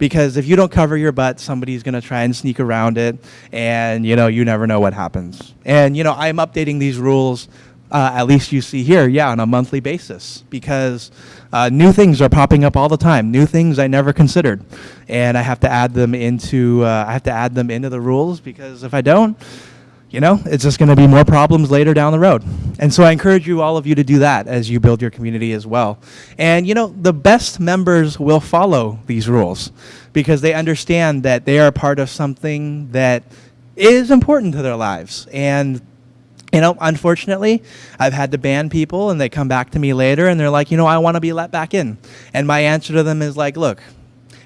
because if you don't cover your butt, somebody's going to try and sneak around it, and you know you never know what happens. And you know I'm updating these rules uh, at least you see here, yeah, on a monthly basis, because uh, new things are popping up all the time. New things I never considered, and I have to add them into uh, I have to add them into the rules because if I don't, you know, it's just going to be more problems later down the road. And so I encourage you, all of you, to do that as you build your community as well. And you know, the best members will follow these rules because they understand that they are part of something that is important to their lives and you know, unfortunately, I've had to ban people and they come back to me later and they're like, you know, I want to be let back in. And my answer to them is like, look,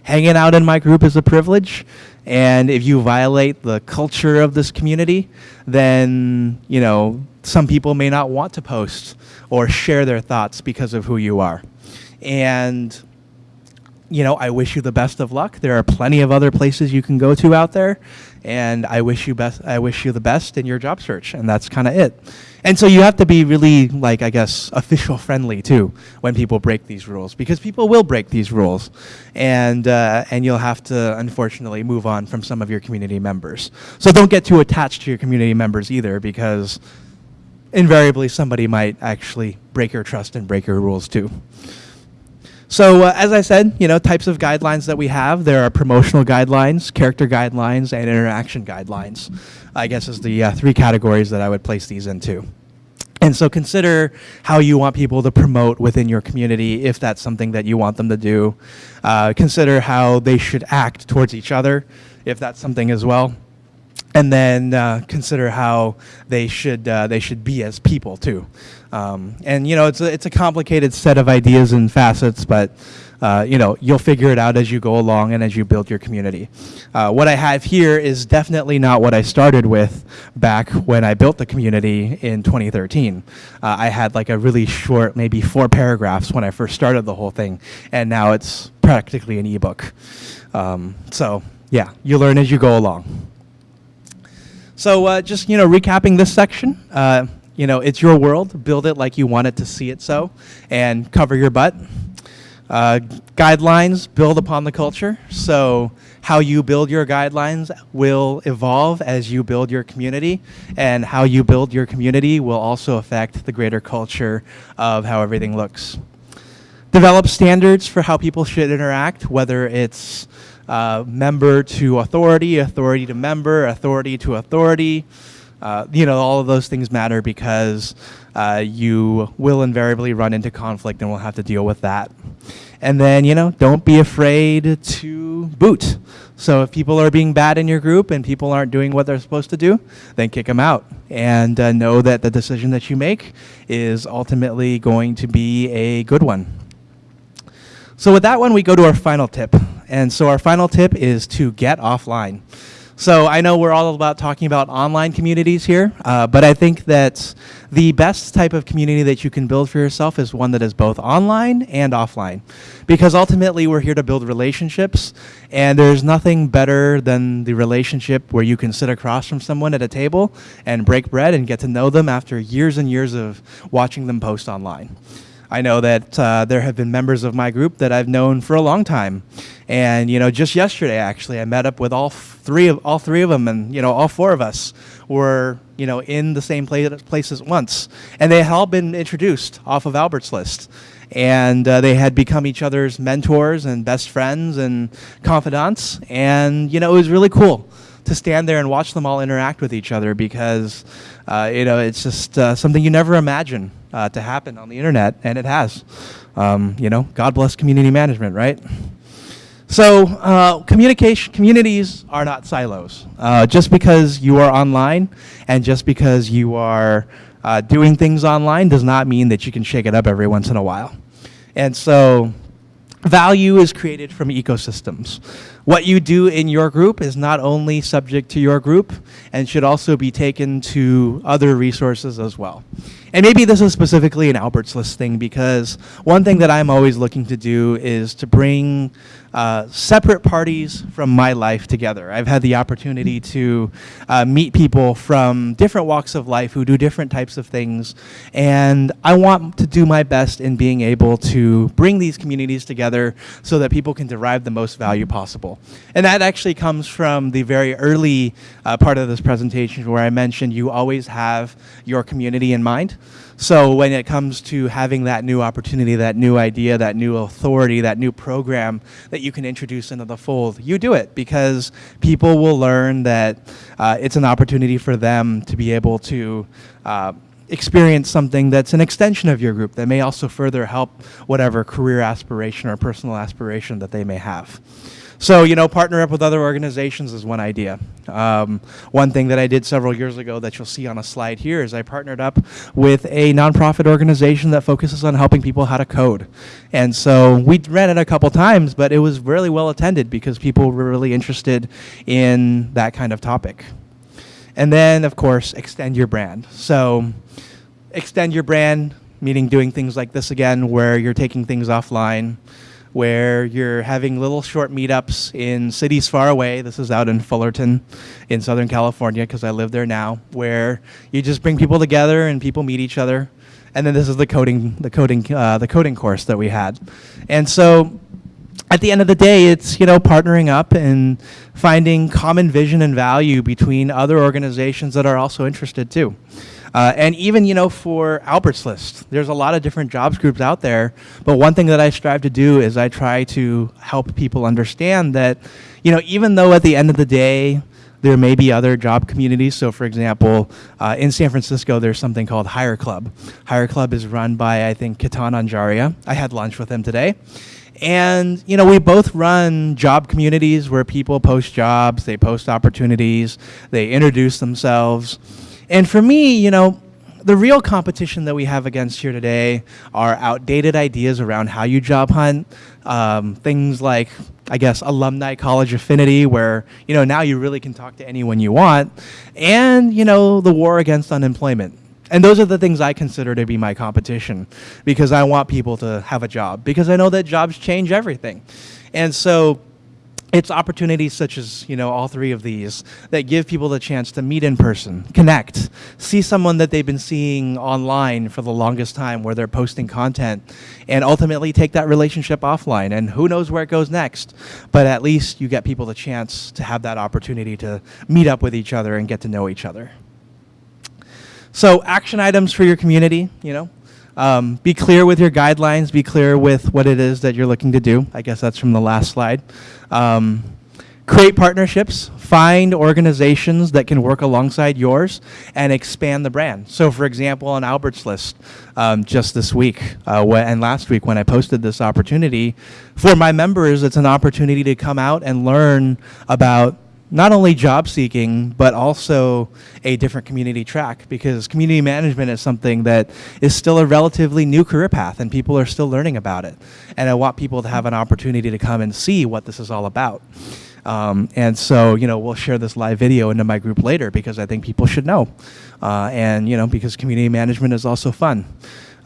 hanging out in my group is a privilege. And if you violate the culture of this community, then, you know, some people may not want to post or share their thoughts because of who you are. And you know, I wish you the best of luck. There are plenty of other places you can go to out there, and I wish you best. I wish you the best in your job search, and that's kind of it. And so you have to be really, like, I guess, official friendly too when people break these rules, because people will break these rules, and uh, and you'll have to unfortunately move on from some of your community members. So don't get too attached to your community members either, because invariably somebody might actually break your trust and break your rules too. So uh, as I said, you know, types of guidelines that we have, there are promotional guidelines, character guidelines, and interaction guidelines. I guess is the uh, three categories that I would place these into. And so consider how you want people to promote within your community if that's something that you want them to do. Uh, consider how they should act towards each other if that's something as well and then uh, consider how they should uh, they should be as people too. Um, and you know, it's a, it's a complicated set of ideas and facets, but uh, you know, you'll figure it out as you go along and as you build your community. Uh, what I have here is definitely not what I started with back when I built the community in 2013. Uh, I had like a really short, maybe four paragraphs when I first started the whole thing, and now it's practically an ebook. Um, so yeah, you learn as you go along. So uh, just, you know, recapping this section, uh, you know, it's your world. Build it like you want it to see it so, and cover your butt. Uh, guidelines build upon the culture. So how you build your guidelines will evolve as you build your community, and how you build your community will also affect the greater culture of how everything looks. Develop standards for how people should interact, whether it's uh, member to authority, authority to member, authority to authority. Uh, you know, all of those things matter because uh, you will invariably run into conflict and we'll have to deal with that. And then, you know, don't be afraid to boot. So if people are being bad in your group and people aren't doing what they're supposed to do, then kick them out. And uh, know that the decision that you make is ultimately going to be a good one. So with that one, we go to our final tip. And so our final tip is to get offline. So I know we're all about talking about online communities here, uh, but I think that the best type of community that you can build for yourself is one that is both online and offline. Because ultimately we're here to build relationships, and there's nothing better than the relationship where you can sit across from someone at a table and break bread and get to know them after years and years of watching them post online. I know that uh, there have been members of my group that I've known for a long time. And, you know, just yesterday, actually, I met up with all three of, all three of them, and, you know, all four of us were, you know, in the same place, places once. And they had all been introduced off of Albert's List. And uh, they had become each other's mentors and best friends and confidants. And, you know, it was really cool to stand there and watch them all interact with each other because, uh, you know, it's just uh, something you never imagine uh, to happen on the internet, and it has. Um, you know, God bless community management, right? So uh, communication communities are not silos. Uh, just because you are online and just because you are uh, doing things online does not mean that you can shake it up every once in a while. And so value is created from ecosystems. What you do in your group is not only subject to your group and should also be taken to other resources as well. And maybe this is specifically an Albert's List thing because one thing that I'm always looking to do is to bring uh, separate parties from my life together. I've had the opportunity to uh, meet people from different walks of life who do different types of things, and I want to do my best in being able to bring these communities together so that people can derive the most value possible. And that actually comes from the very early uh, part of this presentation where I mentioned you always have your community in mind. So when it comes to having that new opportunity, that new idea, that new authority, that new program that you can introduce into the fold, you do it because people will learn that uh, it's an opportunity for them to be able to uh, experience something that's an extension of your group that may also further help whatever career aspiration or personal aspiration that they may have. So, you know, partner up with other organizations is one idea. Um, one thing that I did several years ago that you'll see on a slide here is I partnered up with a nonprofit organization that focuses on helping people how to code. And so we ran it a couple times, but it was really well attended because people were really interested in that kind of topic. And then, of course, extend your brand. So extend your brand, meaning doing things like this again, where you're taking things offline, where you're having little short meetups in cities far away. This is out in Fullerton in Southern California because I live there now, where you just bring people together and people meet each other. And then this is the coding, the coding, uh, the coding course that we had. And so at the end of the day, it's you know partnering up and finding common vision and value between other organizations that are also interested too. Uh, and even, you know, for Albert's List, there's a lot of different jobs groups out there. But one thing that I strive to do is I try to help people understand that, you know, even though at the end of the day, there may be other job communities. So, for example, uh, in San Francisco, there's something called Hire Club. Hire Club is run by, I think, Ketan Anjaria. I had lunch with him today. And, you know, we both run job communities where people post jobs, they post opportunities, they introduce themselves. And for me, you know, the real competition that we have against here today are outdated ideas around how you job hunt. Um, things like, I guess, alumni college affinity, where you know now you really can talk to anyone you want, and you know the war against unemployment. And those are the things I consider to be my competition, because I want people to have a job, because I know that jobs change everything, and so it's opportunities such as you know all three of these that give people the chance to meet in person connect see someone that they've been seeing online for the longest time where they're posting content and ultimately take that relationship offline. And who knows where it goes next but at least you get people the chance to have that opportunity to meet up with each other and get to know each other. So action items for your community you know um, be clear with your guidelines, be clear with what it is that you're looking to do. I guess that's from the last slide. Um, create partnerships, find organizations that can work alongside yours and expand the brand. So for example, on Albert's List, um, just this week uh, and last week when I posted this opportunity, for my members, it's an opportunity to come out and learn about not only job seeking, but also a different community track because community management is something that is still a relatively new career path and people are still learning about it. And I want people to have an opportunity to come and see what this is all about. Um, and so, you know, we'll share this live video into my group later because I think people should know. Uh, and, you know, because community management is also fun.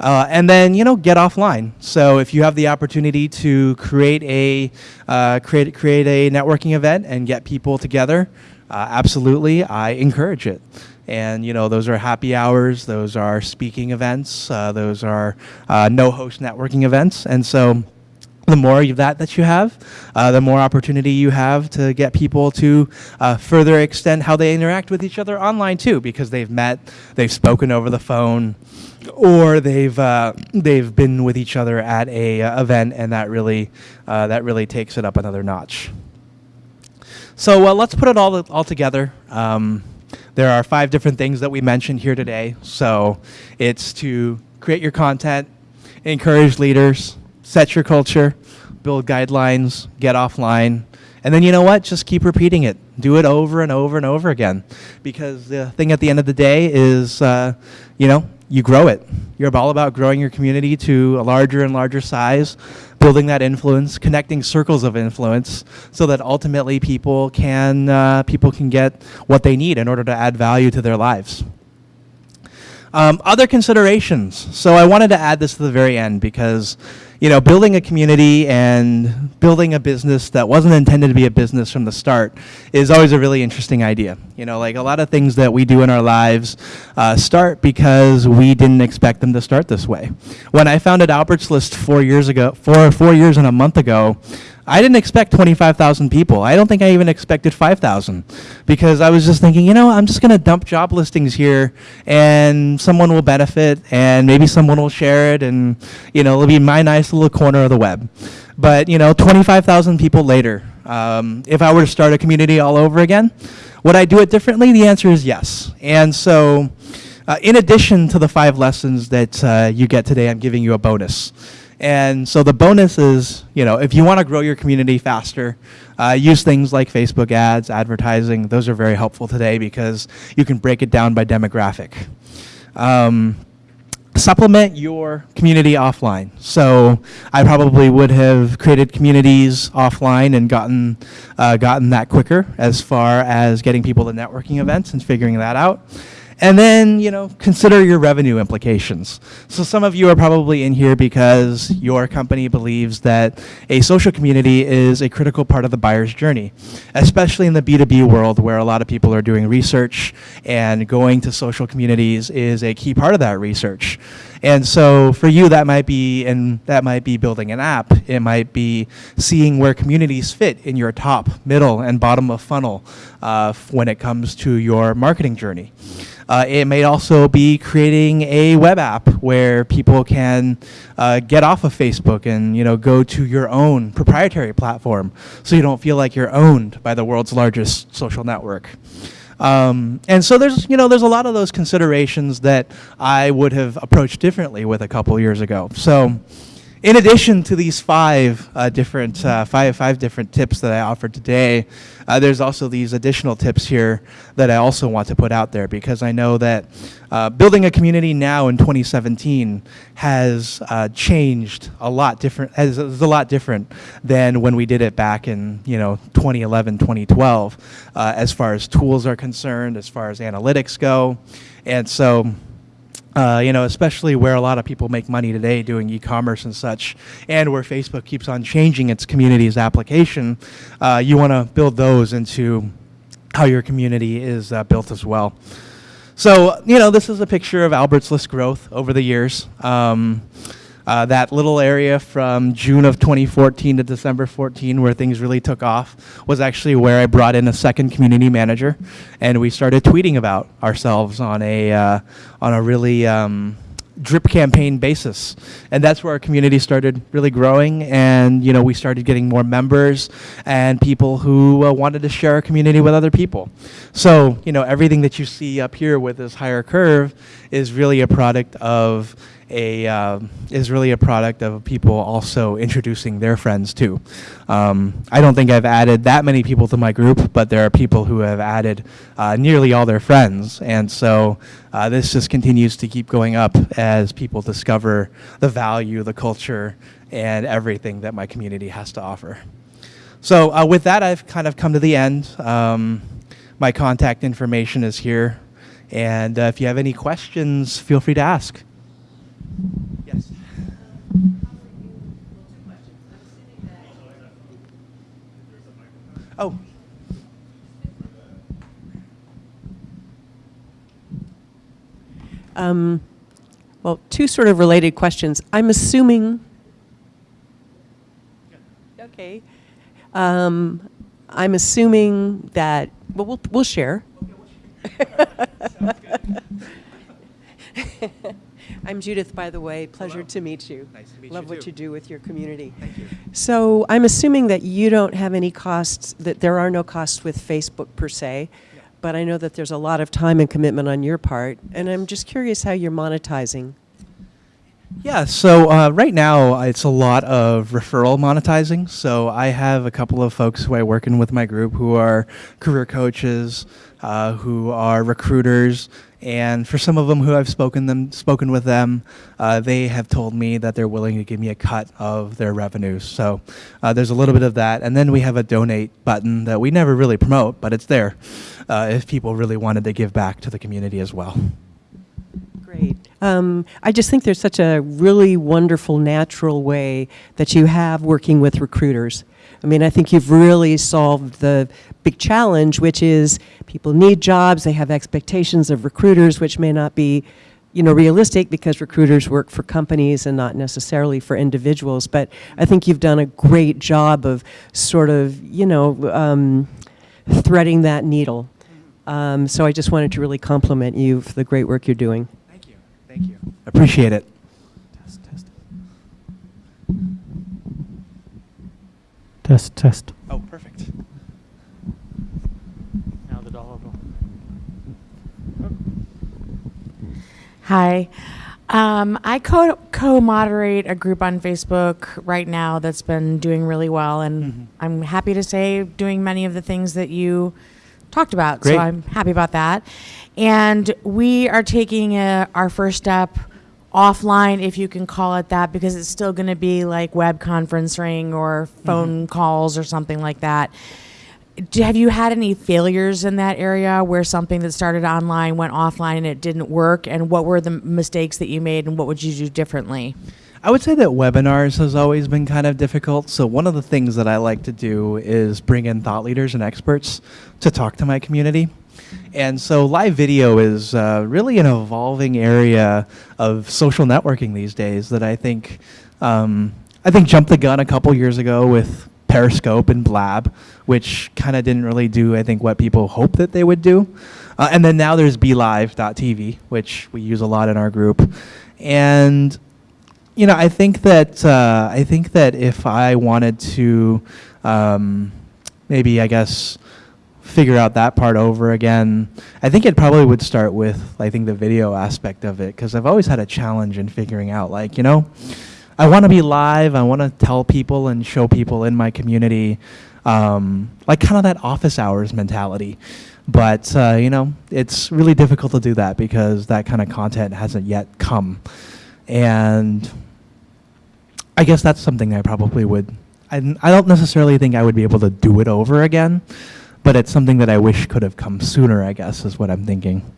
Uh, and then you know get offline. So if you have the opportunity to create a uh, create create a networking event and get people together, uh, absolutely, I encourage it. And you know those are happy hours, those are speaking events, uh, those are uh, no host networking events, and so the more of that that you have, uh, the more opportunity you have to get people to uh, further extend how they interact with each other online too, because they've met, they've spoken over the phone, or they've uh, they've been with each other at a uh, event, and that really uh, that really takes it up another notch. So uh, let's put it all all together. Um, there are five different things that we mentioned here today. So it's to create your content, encourage leaders, set your culture, build guidelines, get offline, and then you know what? Just keep repeating it. Do it over and over and over again. Because the thing at the end of the day is, uh, you know, you grow it. You're all about growing your community to a larger and larger size, building that influence, connecting circles of influence, so that ultimately people can uh, people can get what they need in order to add value to their lives. Um, other considerations. So I wanted to add this to the very end because you know, building a community and building a business that wasn't intended to be a business from the start is always a really interesting idea. You know, like a lot of things that we do in our lives uh, start because we didn't expect them to start this way. When I founded Albert's List four years ago, four, four years and a month ago, I didn't expect 25,000 people. I don't think I even expected 5,000 because I was just thinking, you know, I'm just going to dump job listings here and someone will benefit and maybe someone will share it and, you know, it'll be my nice little corner of the web. But, you know, 25,000 people later, um, if I were to start a community all over again, would I do it differently? The answer is yes. And so, uh, in addition to the five lessons that uh, you get today, I'm giving you a bonus. And so the bonus is, you know, if you want to grow your community faster, uh, use things like Facebook ads, advertising. Those are very helpful today because you can break it down by demographic. Um, supplement your community offline. So I probably would have created communities offline and gotten uh, gotten that quicker as far as getting people to networking events and figuring that out. And then, you know, consider your revenue implications. So some of you are probably in here because your company believes that a social community is a critical part of the buyer's journey, especially in the B2B world where a lot of people are doing research and going to social communities is a key part of that research. And so for you, that might be and that might be building an app. It might be seeing where communities fit in your top, middle, and bottom of funnel uh, when it comes to your marketing journey. Uh, it may also be creating a web app where people can uh, get off of Facebook and you know go to your own proprietary platform, so you don't feel like you're owned by the world's largest social network. Um, and so there's, you know, there's a lot of those considerations that I would have approached differently with a couple years ago. So in addition to these five uh, different uh, five five different tips that I offered today, uh, there's also these additional tips here that I also want to put out there because I know that uh, building a community now in 2017 has uh, changed a lot different is a lot different than when we did it back in you know 2011 2012 uh, as far as tools are concerned as far as analytics go. And so uh, you know, especially where a lot of people make money today doing e-commerce and such, and where Facebook keeps on changing its community's application, uh, you want to build those into how your community is uh, built as well. So, you know, this is a picture of Albert's List growth over the years. Um, uh, that little area from June of 2014 to December 14 where things really took off was actually where I brought in a second community manager and we started tweeting about ourselves on a, uh, on a really um, drip campaign basis. And that's where our community started really growing and you know we started getting more members and people who uh, wanted to share our community with other people. So you know everything that you see up here with this higher curve is really a product of a um, is really a product of people also introducing their friends too. Um, I don't think I've added that many people to my group, but there are people who have added uh, nearly all their friends, and so uh, this just continues to keep going up as people discover the value, the culture, and everything that my community has to offer. So uh, with that, I've kind of come to the end. Um, my contact information is here. And uh, if you have any questions, feel free to ask. Yes. Oh. Um, well, two sort of related questions. I'm assuming. Okay. Um, I'm assuming that. Well, we'll, we'll share. I'm Judith, by the way. Pleasure Hello. to meet you. Nice to meet Love you, what too. you do with your community. Thank you. So I'm assuming that you don't have any costs, that there are no costs with Facebook per se, Yeah. but I know that there's a lot of time and commitment on your part, and I'm just curious how you're monetizing. Yeah, so uh, right now uh, it's a lot of referral monetizing. So I have a couple of folks who I work in with my group who are career coaches, uh, who are recruiters, and for some of them who I've spoken them spoken with them, uh, they have told me that they're willing to give me a cut of their revenues. So uh, there's a little bit of that, and then we have a donate button that we never really promote, but it's there uh, if people really wanted to give back to the community as well. Great. Um, I just think there's such a really wonderful, natural way that you have working with recruiters. I mean, I think you've really solved the big challenge, which is people need jobs, they have expectations of recruiters, which may not be, you know, realistic because recruiters work for companies and not necessarily for individuals. But I think you've done a great job of sort of, you know, um, threading that needle. Um, so I just wanted to really compliment you for the great work you're doing. Thank you. Thank. Appreciate it. Test, test. Test, test. Oh, perfect. Now the dollar bill. Hi. Um, I co co moderate a group on Facebook right now that's been doing really well, and Mhm. I'm happy to say doing many of the things that you talked about. Great. So I'm happy about that. And we are taking a, our first step offline, if you can call it that, because it's still going to be like web conferencing or mm-hmm. phone calls or something like that. Do, have you had any failures in that area where something that started online went offline and it didn't work? And what were the mistakes that you made and what would you do differently? I would say that webinars has always been kind of difficult. So one of the things that I like to do is bring in thought leaders and experts to talk to my community. And so live video is uh, really an evolving area of social networking these days that I think um, I think jumped the gun a couple years ago with Periscope and Blab, which kind of didn't really do I think what people hoped that they would do. Uh, and then now there's BeLive.tv, which we use a lot in our group, and you know, I think that uh, I think that if I wanted to, um, maybe I guess, figure out that part over again, I think it probably would start with I think the video aspect of it because I've always had a challenge in figuring out like you know, I want to be live. I want to tell people and show people in my community, um, like kind of that office hours mentality. But uh, you know, it's really difficult to do that because that kind of content hasn't yet come, and I guess that's something I probably would. I, I don't necessarily think I would be able to do it over again, but it's something that I wish could have come sooner. I guess is what I'm thinking.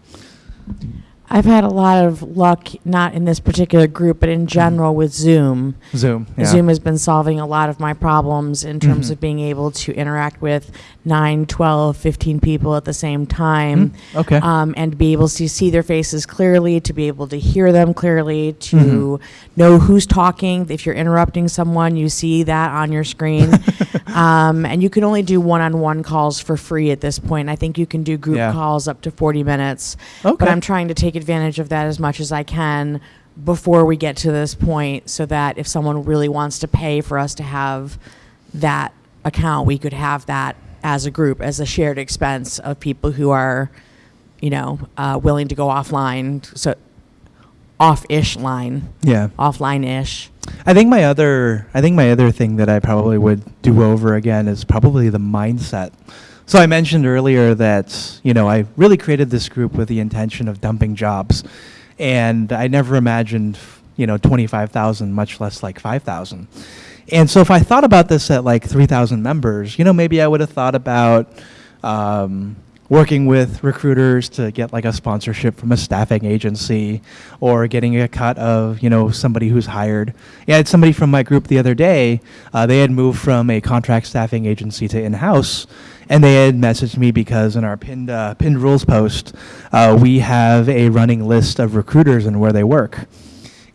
I've had a lot of luck, not in this particular group, but in general with Zoom. Zoom. Yeah. Zoom has been solving a lot of my problems in terms Mhm. of being able to interact with 9, 12, 15 people at the same time. Mm, okay. Um, and to be able to see their faces clearly, to be able to hear them clearly, to Mhm. know who's talking. If you're interrupting someone, you see that on your screen. um, and you can only do one on one calls for free at this point. I think you can do group Yeah. calls up to 40 minutes. okay. But I'm trying to take advantage of that as much as I can before we get to this point so that if someone really wants to pay for us to have that account, we could have that as a group, as a shared expense of people who are, you know, uh, willing to go offline. So off-ish line, Yeah. offline-ish. I think my other I think my other thing that I probably would do over again is probably the mindset. So I mentioned earlier that, you know, I really created this group with the intention of dumping jobs. And I never imagined, you know, 25,000 much less like 5,000. And so if I thought about this at like 3,000 members, you know, maybe I would have thought about um, working with recruiters to get like a sponsorship from a staffing agency or getting a cut of you know somebody who's hired yeah, i had somebody from my group the other day uh, they had moved from a contract staffing agency to in-house and they had messaged me because in our pinned, uh, pinned rules post uh, we have a running list of recruiters and where they work.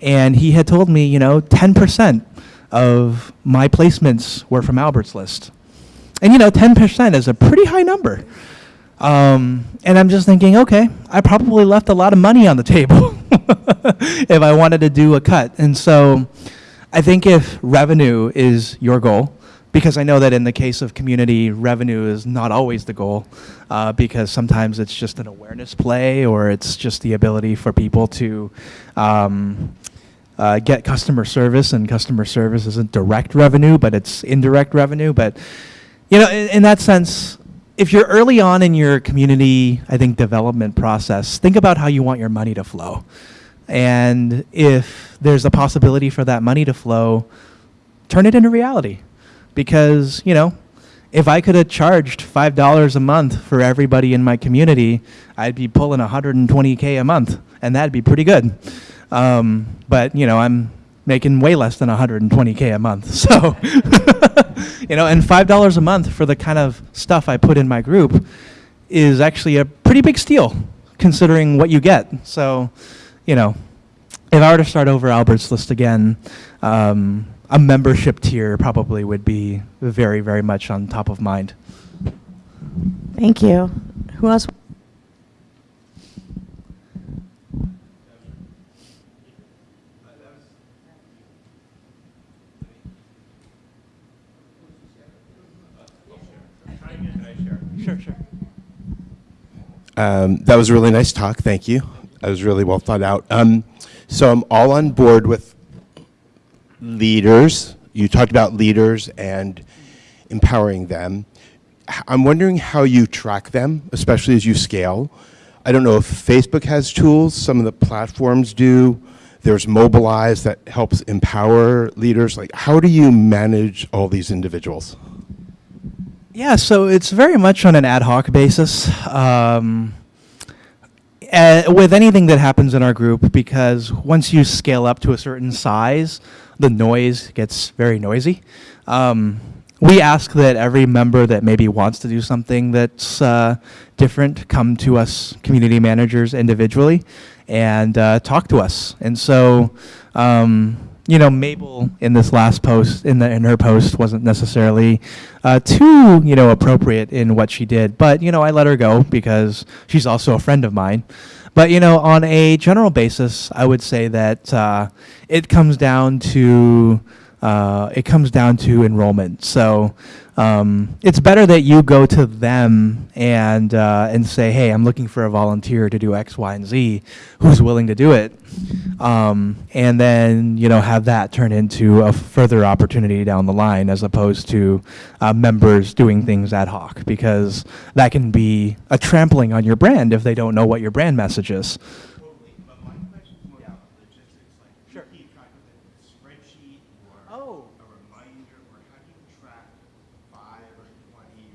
And he had told me you know 10% of my placements were from albert's list. And you know 10% is a pretty high number. Um, and I'm just thinking, okay, I probably left a lot of money on the table if I wanted to do a cut. And so I think if revenue is your goal, because I know that in the case of community, revenue is not always the goal, uh, because sometimes it's just an awareness play or it's just the ability for people to um, uh, get customer service, and customer service isn't direct revenue, but it's indirect revenue. But you know, in, in that sense, if you're early on in your community, I think development process, think about how you want your money to flow. And if there's a possibility for that money to flow, turn it into reality. Because, you know, if I could have charged $5 a month for everybody in my community, I'd be pulling 120K a month, and that'd be pretty good. Um, but, you know, I'm making way less than 120K a month. So, you know, and $5 a month for the kind of stuff I put in my group is actually a pretty big steal considering what you get. So, you know, if I were to start over Albert's list again, um, a membership tier probably would be very, very much on top of mind. Thank you. Who else? Sure, sure. Um, that was a really nice talk. Thank you. That was really well thought out. Um, so I'm all on board with leaders. You talked about leaders and empowering them. I'm wondering how you track them, especially as you scale. I don't know if Facebook has tools. Some of the platforms do. There's Mobilize that helps empower leaders. Like, how do you manage all these individuals? Yeah, so it's very much on an ad hoc basis. Um, uh, with anything that happens in our group, because once you scale up to a certain size, the noise gets very noisy. Um, we ask that every member that maybe wants to do something that's uh, different come to us, community managers, individually, and uh, talk to us. And so, um, you know, Mabel in this last post, in the in her post, wasn't necessarily uh, too, you know, appropriate in what she did. But you know, I let her go because she's also a friend of mine. But you know, on a general basis, I would say that uh, it comes down to uh, it comes down to enrollment. So um, it's better that you go to them and uh, and say, hey, I'm looking for a volunteer to do X, Y, and Z. Who's willing to do it? Um, and then you know have that turn into a further opportunity down the line, as opposed to uh, members doing things ad hoc, because that can be a trampling on your brand if they don't know what your brand message is. spreadsheet or Oh. a reminder, or how do you track five or 20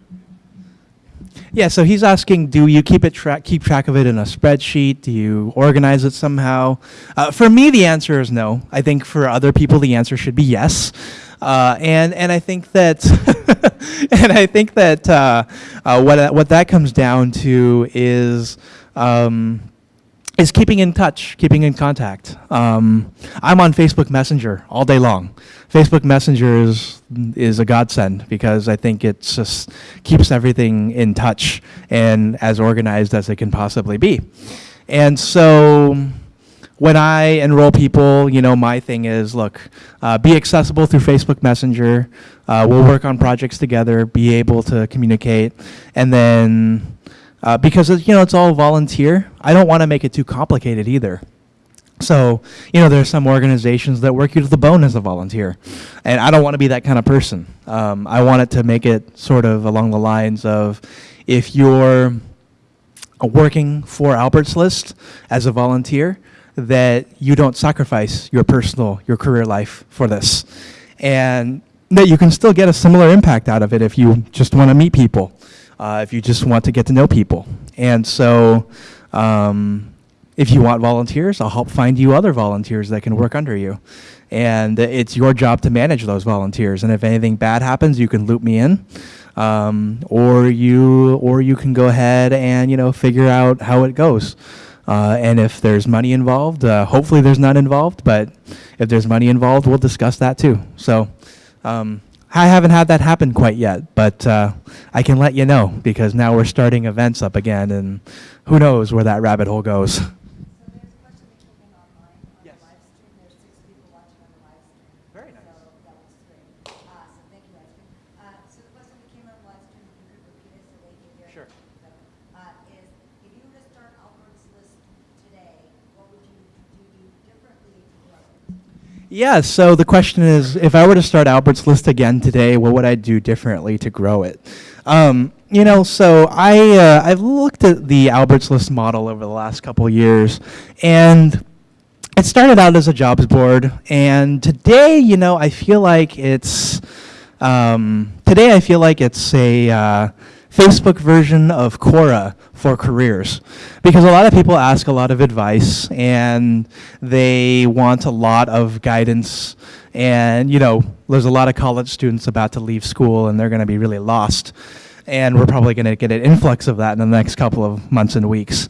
or Yeah, so he's asking, do you keep it track keep track of it in a spreadsheet? Do you organize it somehow? Uh, for me, the answer is no. I think for other people, the answer should be yes. Uh, and and I think that and I think that uh, uh, what what that comes down to is. Um, is keeping in touch, keeping in contact. Um, I'm on Facebook Messenger all day long. Facebook Messenger is is a godsend because I think it just keeps everything in touch and as organized as it can possibly be. And so when I enroll people, you know, my thing is look, uh, be accessible through Facebook Messenger. Uh, we'll work on projects together, be able to communicate, and then uh, because you know it's all volunteer. I don't want to make it too complicated either. So, you know, there are some organizations that work you to the bone as a volunteer. And I don't want to be that kind of person. Um, I want it to make it sort of along the lines of if you're working for Albert's List as a volunteer, that you don't sacrifice your personal, your career life for this. And that you can still get a similar impact out of it if you just want to meet people, uh, if you just want to get to know people. And so, um, if you want volunteers, I'll help find you other volunteers that can work under you. And it's your job to manage those volunteers. And if anything bad happens, you can loop me in. Um, or you or you can go ahead and you know figure out how it goes. Uh, and if there's money involved, uh, hopefully there's none involved. But if there's money involved, we'll discuss that too. So um, I haven't had that happen quite yet, but uh, I can let you know because now we're starting events up again, and who knows where that rabbit hole goes. So there's a question that came in online on the Yes. live stream. There's six people watching on the live stream. Very nice. So that was great. Uh, so thank you, live stream. Uh, so the question that came on the live stream, if you could repeat it so they can hear. it, Sure. Uh, is if you were to start Albert's list today, what would you do differently to grow it? Yeah, so the question is if I were to start Albert's List again today, what would I do differently to grow it? Um, you know, so I, uh, I've looked at the Albert's List model over the last couple years, and it started out as a jobs board, and today, you know, I feel like it's, um, today I feel like it's a uh, Facebook version of Quora for careers. Because a lot of people ask a lot of advice, and they want a lot of guidance, and, you know, there's a lot of college students about to leave school, and they're going to be really lost. And we're probably going to get an influx of that in the next couple of months and weeks.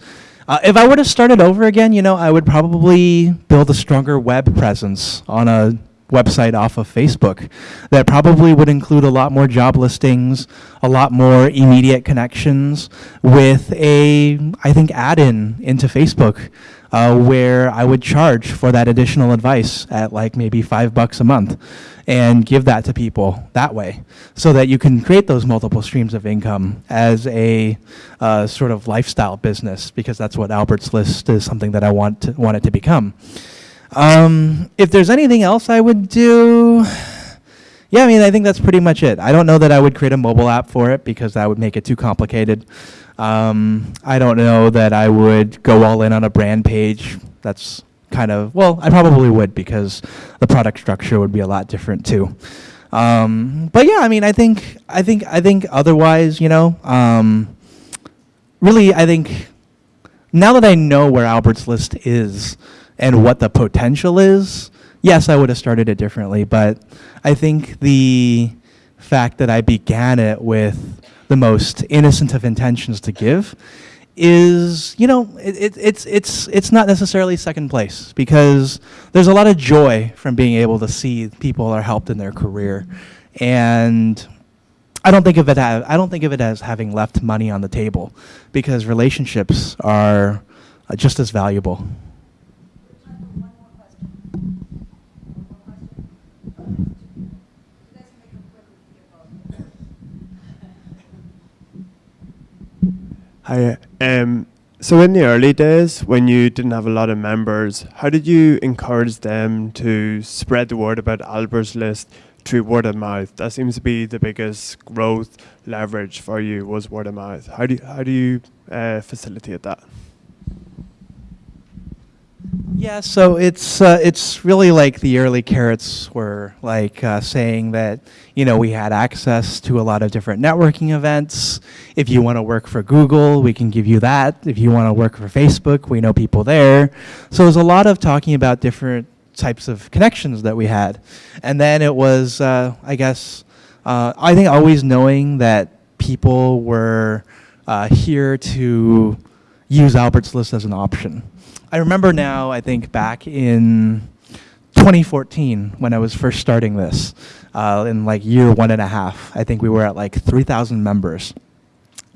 Uh, if I were to start it over again, you know, I would probably build a stronger web presence on a website off of Facebook that probably would include a lot more job listings, a lot more immediate connections with a, I think, add-in into Facebook uh, where I would charge for that additional advice at like maybe five bucks a month and give that to people that way so that you can create those multiple streams of income as a uh, sort of lifestyle business because that's what Albert's List is something that I want, to, want it to become. Um, if there's anything else I would do, yeah, I mean, I think that's pretty much it. I don't know that I would create a mobile app for it because that would make it too complicated. Um, I don't know that I would go all in on a brand page. That's kind of, well, I probably would because the product structure would be a lot different too. Um, but yeah, I mean, I think, I think, I think otherwise, you know, um, really, I think now that I know where Albert's List is and what the potential is, yes, I would have started it differently. But I think the fact that I began it with the most innocent of intentions to give is, you know, it, it, it's, it's, it's not necessarily second place because there's a lot of joy from being able to see people are helped in their career. And I don't think of it as, I don't think of it as having left money on the table because relationships are just as valuable. Time for one more question. One more question? You guys can make them quick, we can get both. Hi. Um, so in the early days, when you didn't have a lot of members, how did you encourage them to spread the word about Albert's List through word of mouth? That seems to be the biggest growth leverage for you was word of mouth. How do you, how do you uh, facilitate that? Yeah, so it's uh, it's really like the early carrots were like uh, saying that you know we had access to a lot of different networking events. If you want to work for Google, we can give you that. If you want to work for Facebook, we know people there. So there's a lot of talking about different types of connections that we had, and then it was uh, I guess uh, I think always knowing that people were uh, here to use Albert's List as an option. I remember now, I think back in 2014 when I was first starting this, uh, in like year one and a half, I think we were at like 3,000 members.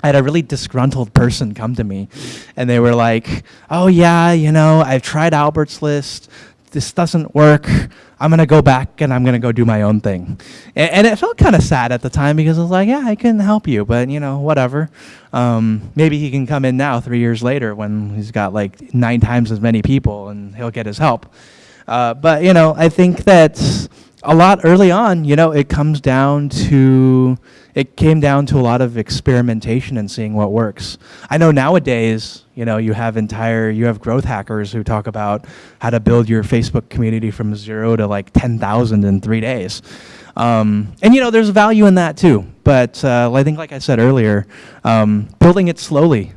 I had a really disgruntled person come to me and they were like, oh yeah, you know, I've tried Albert's List. this doesn't work. I'm gonna go back and I'm gonna go do my own thing. And, and it felt kind of sad at the time because I was like, yeah, I couldn't help you, but you know, whatever. Um, maybe he can come in now, three years later, when he's got like nine times as many people, and he'll get his help. Uh, but you know, I think that a lot early on, you know, it comes down to it came down to a lot of experimentation and seeing what works. I know nowadays, you know, you have entire you have growth hackers who talk about how to build your Facebook community from zero to like ten thousand in three days. Um, and you know, there's value in that too. But uh, I think, like I said earlier, um, building it slowly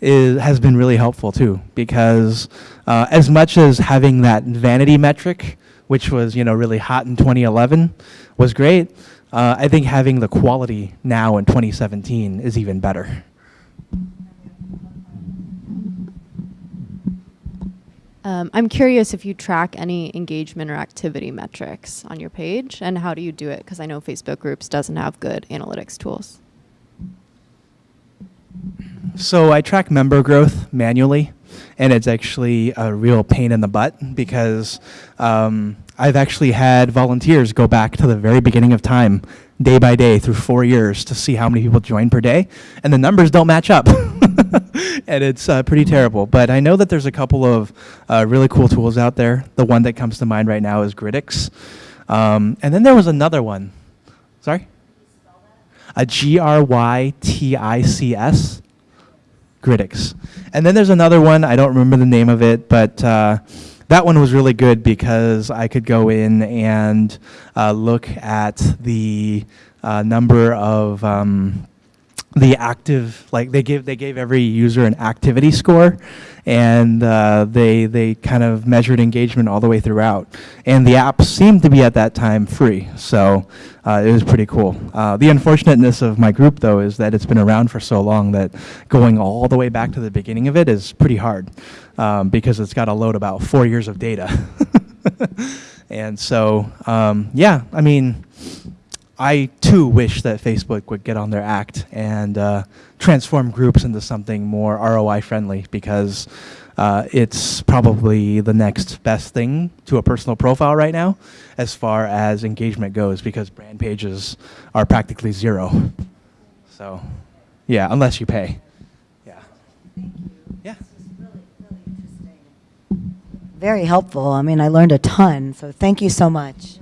is, has been really helpful too because uh, as much as having that vanity metric which was you know really hot in 2011 was great uh, i think having the quality now in 2017 is even better Um, I'm curious if you track any engagement or activity metrics on your page, and how do you do it? Because I know Facebook Groups doesn't have good analytics tools. So I track member growth manually, and it's actually a real pain in the butt because um, I've actually had volunteers go back to the very beginning of time, day by day, through four years to see how many people join per day, and the numbers don't match up. and it's uh, pretty terrible. But I know that there's a couple of uh, really cool tools out there. The one that comes to mind right now is Grytics. Um, and then there was another one. Sorry? A G R Y T I C S. Grytics. And then there's another one, I don't remember the name of it, but uh, that one was really good because I could go in and uh, look at the uh, number of um, the active, like they give they gave every user an activity score, and uh, they they kind of measured engagement all the way throughout. And the app seemed to be at that time free, so uh, it was pretty cool. Uh, the unfortunateness of my group, though, is that it's been around for so long that going all the way back to the beginning of it is pretty hard um, because it's got to load about four years of data. and so, um, yeah, I mean, I too wish that Facebook would get on their act and uh, transform groups into something more ROI friendly because uh, it's probably the next best thing to a personal profile right now as far as engagement goes because brand pages are practically zero. So, yeah, unless you pay. Yeah. Thank you. Yeah. Very helpful. I mean, I learned a ton, so thank you so much.